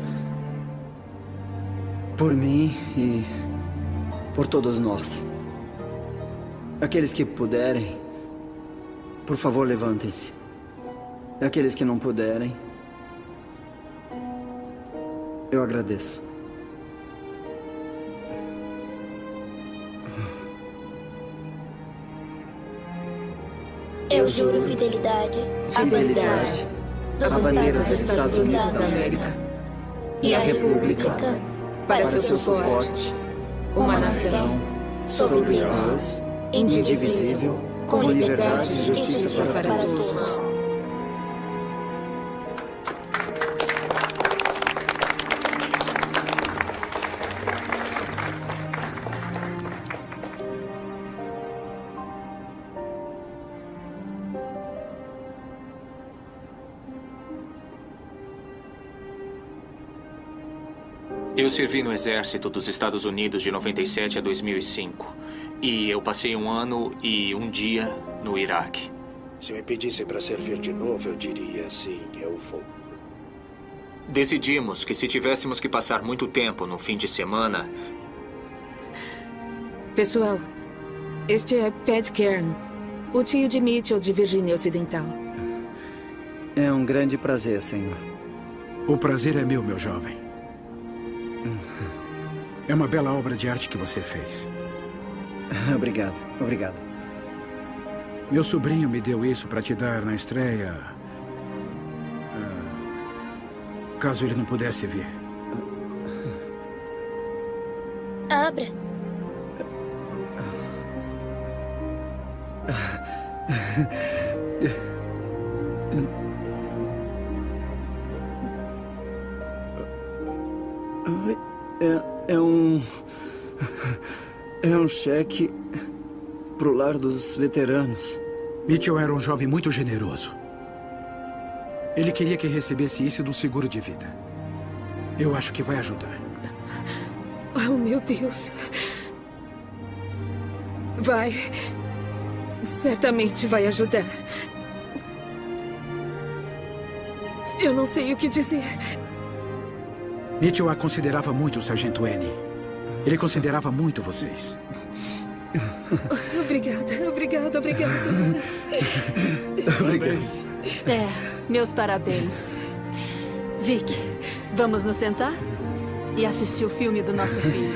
por mim e. por todos nós. Aqueles que puderem, por favor, levantem-se. Aqueles que não puderem, eu agradeço. Juro fidelidade. À Fidelidade. Dos à bandeira Estados, dos Estados Unidos da América. E à República para seu suporte, uma nação sob Deus, indivisível, com liberdade e justiça para todos. Eu servi no exército dos Estados Unidos de 97 a 2005. E eu passei um ano e um dia no Iraque. Se me pedissem para servir de novo, eu diria sim, eu vou. Decidimos que se tivéssemos que passar muito tempo no fim de semana, Pessoal, este é Pat Kern, o tio de Mitchell de Virgínia Ocidental. É um grande prazer, senhor. O prazer é meu, meu jovem. É uma bela obra de arte que você fez. Obrigado, obrigado. Meu sobrinho me deu isso para te dar na estreia. Ah, caso ele não pudesse vir. Abra. É um cheque pro lar dos veteranos. Mitchell era um jovem muito generoso. Ele queria que recebesse isso do seguro de vida. Eu acho que vai ajudar. Oh, meu Deus. Vai. Certamente vai ajudar. Eu não sei o que dizer. Mitchell a considerava muito, Sargento N. Ele considerava muito vocês. Obrigada, obrigada, obrigada. Obrigado. É, meus parabéns. Vic, vamos nos sentar? E assistir o filme do nosso filho.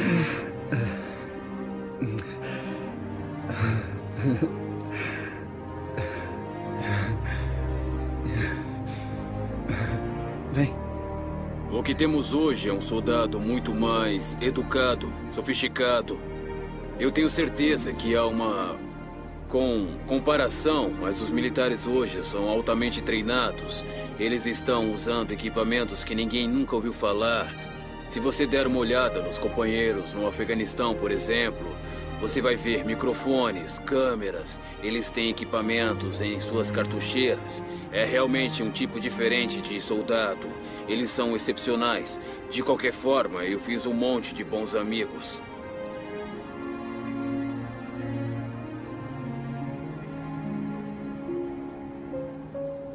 Que temos hoje é um soldado muito mais educado, sofisticado. Eu tenho certeza que há uma com comparação, mas os militares hoje são altamente treinados. Eles estão usando equipamentos que ninguém nunca ouviu falar. Se você der uma olhada nos companheiros no Afeganistão, por exemplo, Você vai ver microfones, câmeras, eles têm equipamentos em suas cartucheiras. É realmente um tipo diferente de soldado. Eles são excepcionais. De qualquer forma, eu fiz um monte de bons amigos.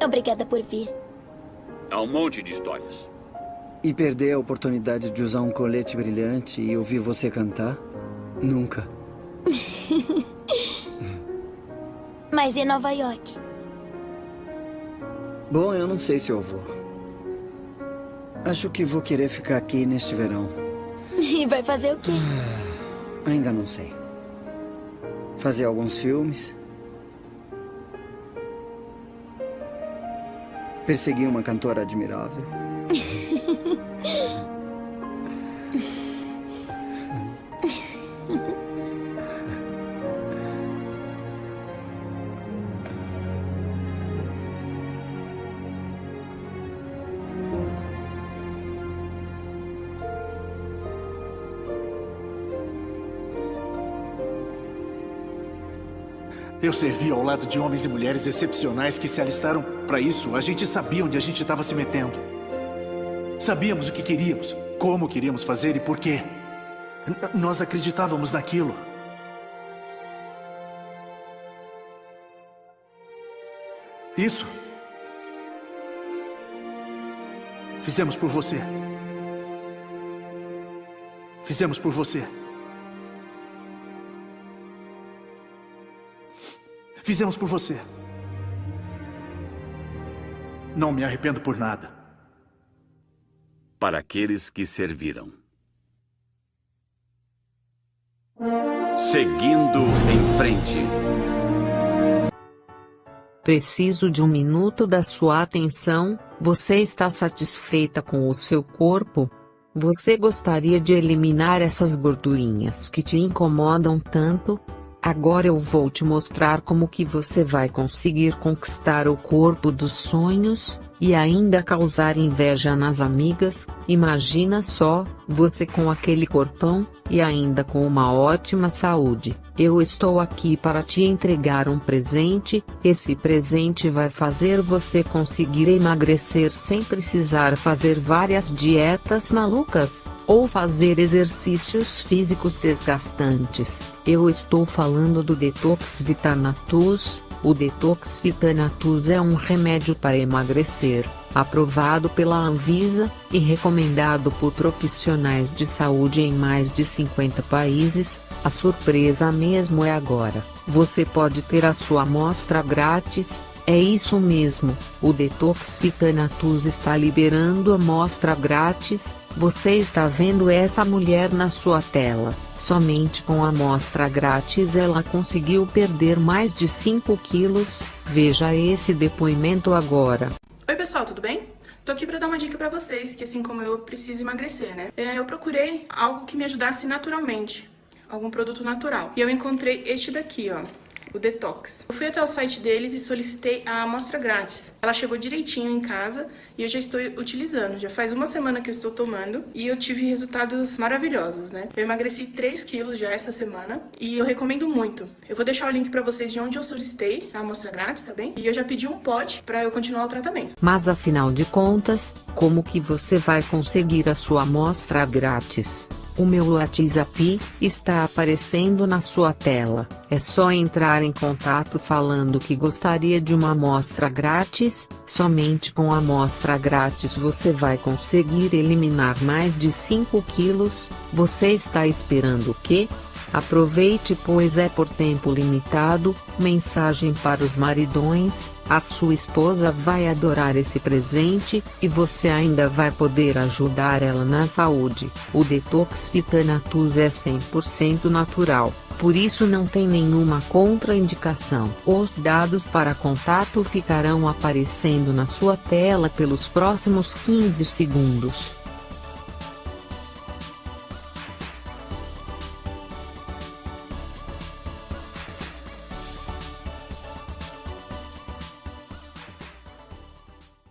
Obrigada por vir. Há um monte de histórias. E perder a oportunidade de usar um colete brilhante e ouvir você cantar? Nunca. Mas e Nova York? Bom, eu não sei se eu vou. Acho que vou querer ficar aqui neste verão. E vai fazer o quê? Ainda não sei. Fazer alguns filmes. Perseguir uma cantora admirável. Eu servi ao lado de homens e mulheres excepcionais que se alistaram para isso. A gente sabia onde a gente estava se metendo. Sabíamos o que queríamos, como queríamos fazer e por quê. Nós acreditávamos naquilo. Isso. Fizemos por você. Fizemos por você. Fizemos por você. Não me arrependo por nada. Para aqueles que serviram. Seguindo em frente. Preciso de um minuto da sua atenção. Você está satisfeita com o seu corpo? Você gostaria de eliminar essas gordurinhas que te incomodam tanto? Agora eu vou te mostrar como que você vai conseguir conquistar o corpo dos sonhos, e ainda causar inveja nas amigas. Imagina só, você com aquele corpão, e ainda com uma ótima saúde. Eu estou aqui para te entregar um presente, esse presente vai fazer você conseguir emagrecer sem precisar fazer várias dietas malucas, ou fazer exercícios físicos desgastantes. Eu estou falando do Detox Vitanatus, o Detox Vitanatus é um remédio para emagrecer, aprovado pela Anvisa, e recomendado por profissionais de saúde em mais de 50 países. A surpresa mesmo é agora. Você pode ter a sua amostra grátis. É isso mesmo, o Detox Vitanatus está liberando amostra grátis. Você está vendo essa mulher na sua tela. Somente com a amostra grátis ela conseguiu perder mais de 5 quilos. Veja esse depoimento agora. Oi, pessoal, tudo bem? Tô aqui pra dar uma dica pra vocês, que assim como eu, preciso emagrecer, né? É, eu procurei algo que me ajudasse naturalmente, algum produto natural. E eu encontrei este daqui, ó, o Detox. Eu fui até o site deles e solicitei a amostra grátis. Ela chegou direitinho em casa e eu já estou utilizando. Já faz uma semana que eu estou tomando e eu tive resultados maravilhosos, né? Eu emagreci 3 quilos já essa semana e eu recomendo muito. Eu vou deixar o link pra vocês de onde eu solicitei a amostra grátis, tá bem? E eu já pedi um pote pra eu continuar o tratamento. Mas afinal de contas, como que você vai conseguir a sua amostra grátis? O meu WhatsApp está aparecendo na sua tela. É só entrar em contato falando que gostaria de uma amostra grátis. Somente com a amostra grátis você vai conseguir eliminar mais de 5 quilos. Você está esperando o quê? Aproveite pois é por tempo limitado. Mensagem para os maridões: a sua esposa vai adorar esse presente, e você ainda vai poder ajudar ela na saúde. O Detox Vitanatus é 100% natural, por isso não tem nenhuma contraindicação. Os dados para contato ficarão aparecendo na sua tela pelos próximos 15 segundos.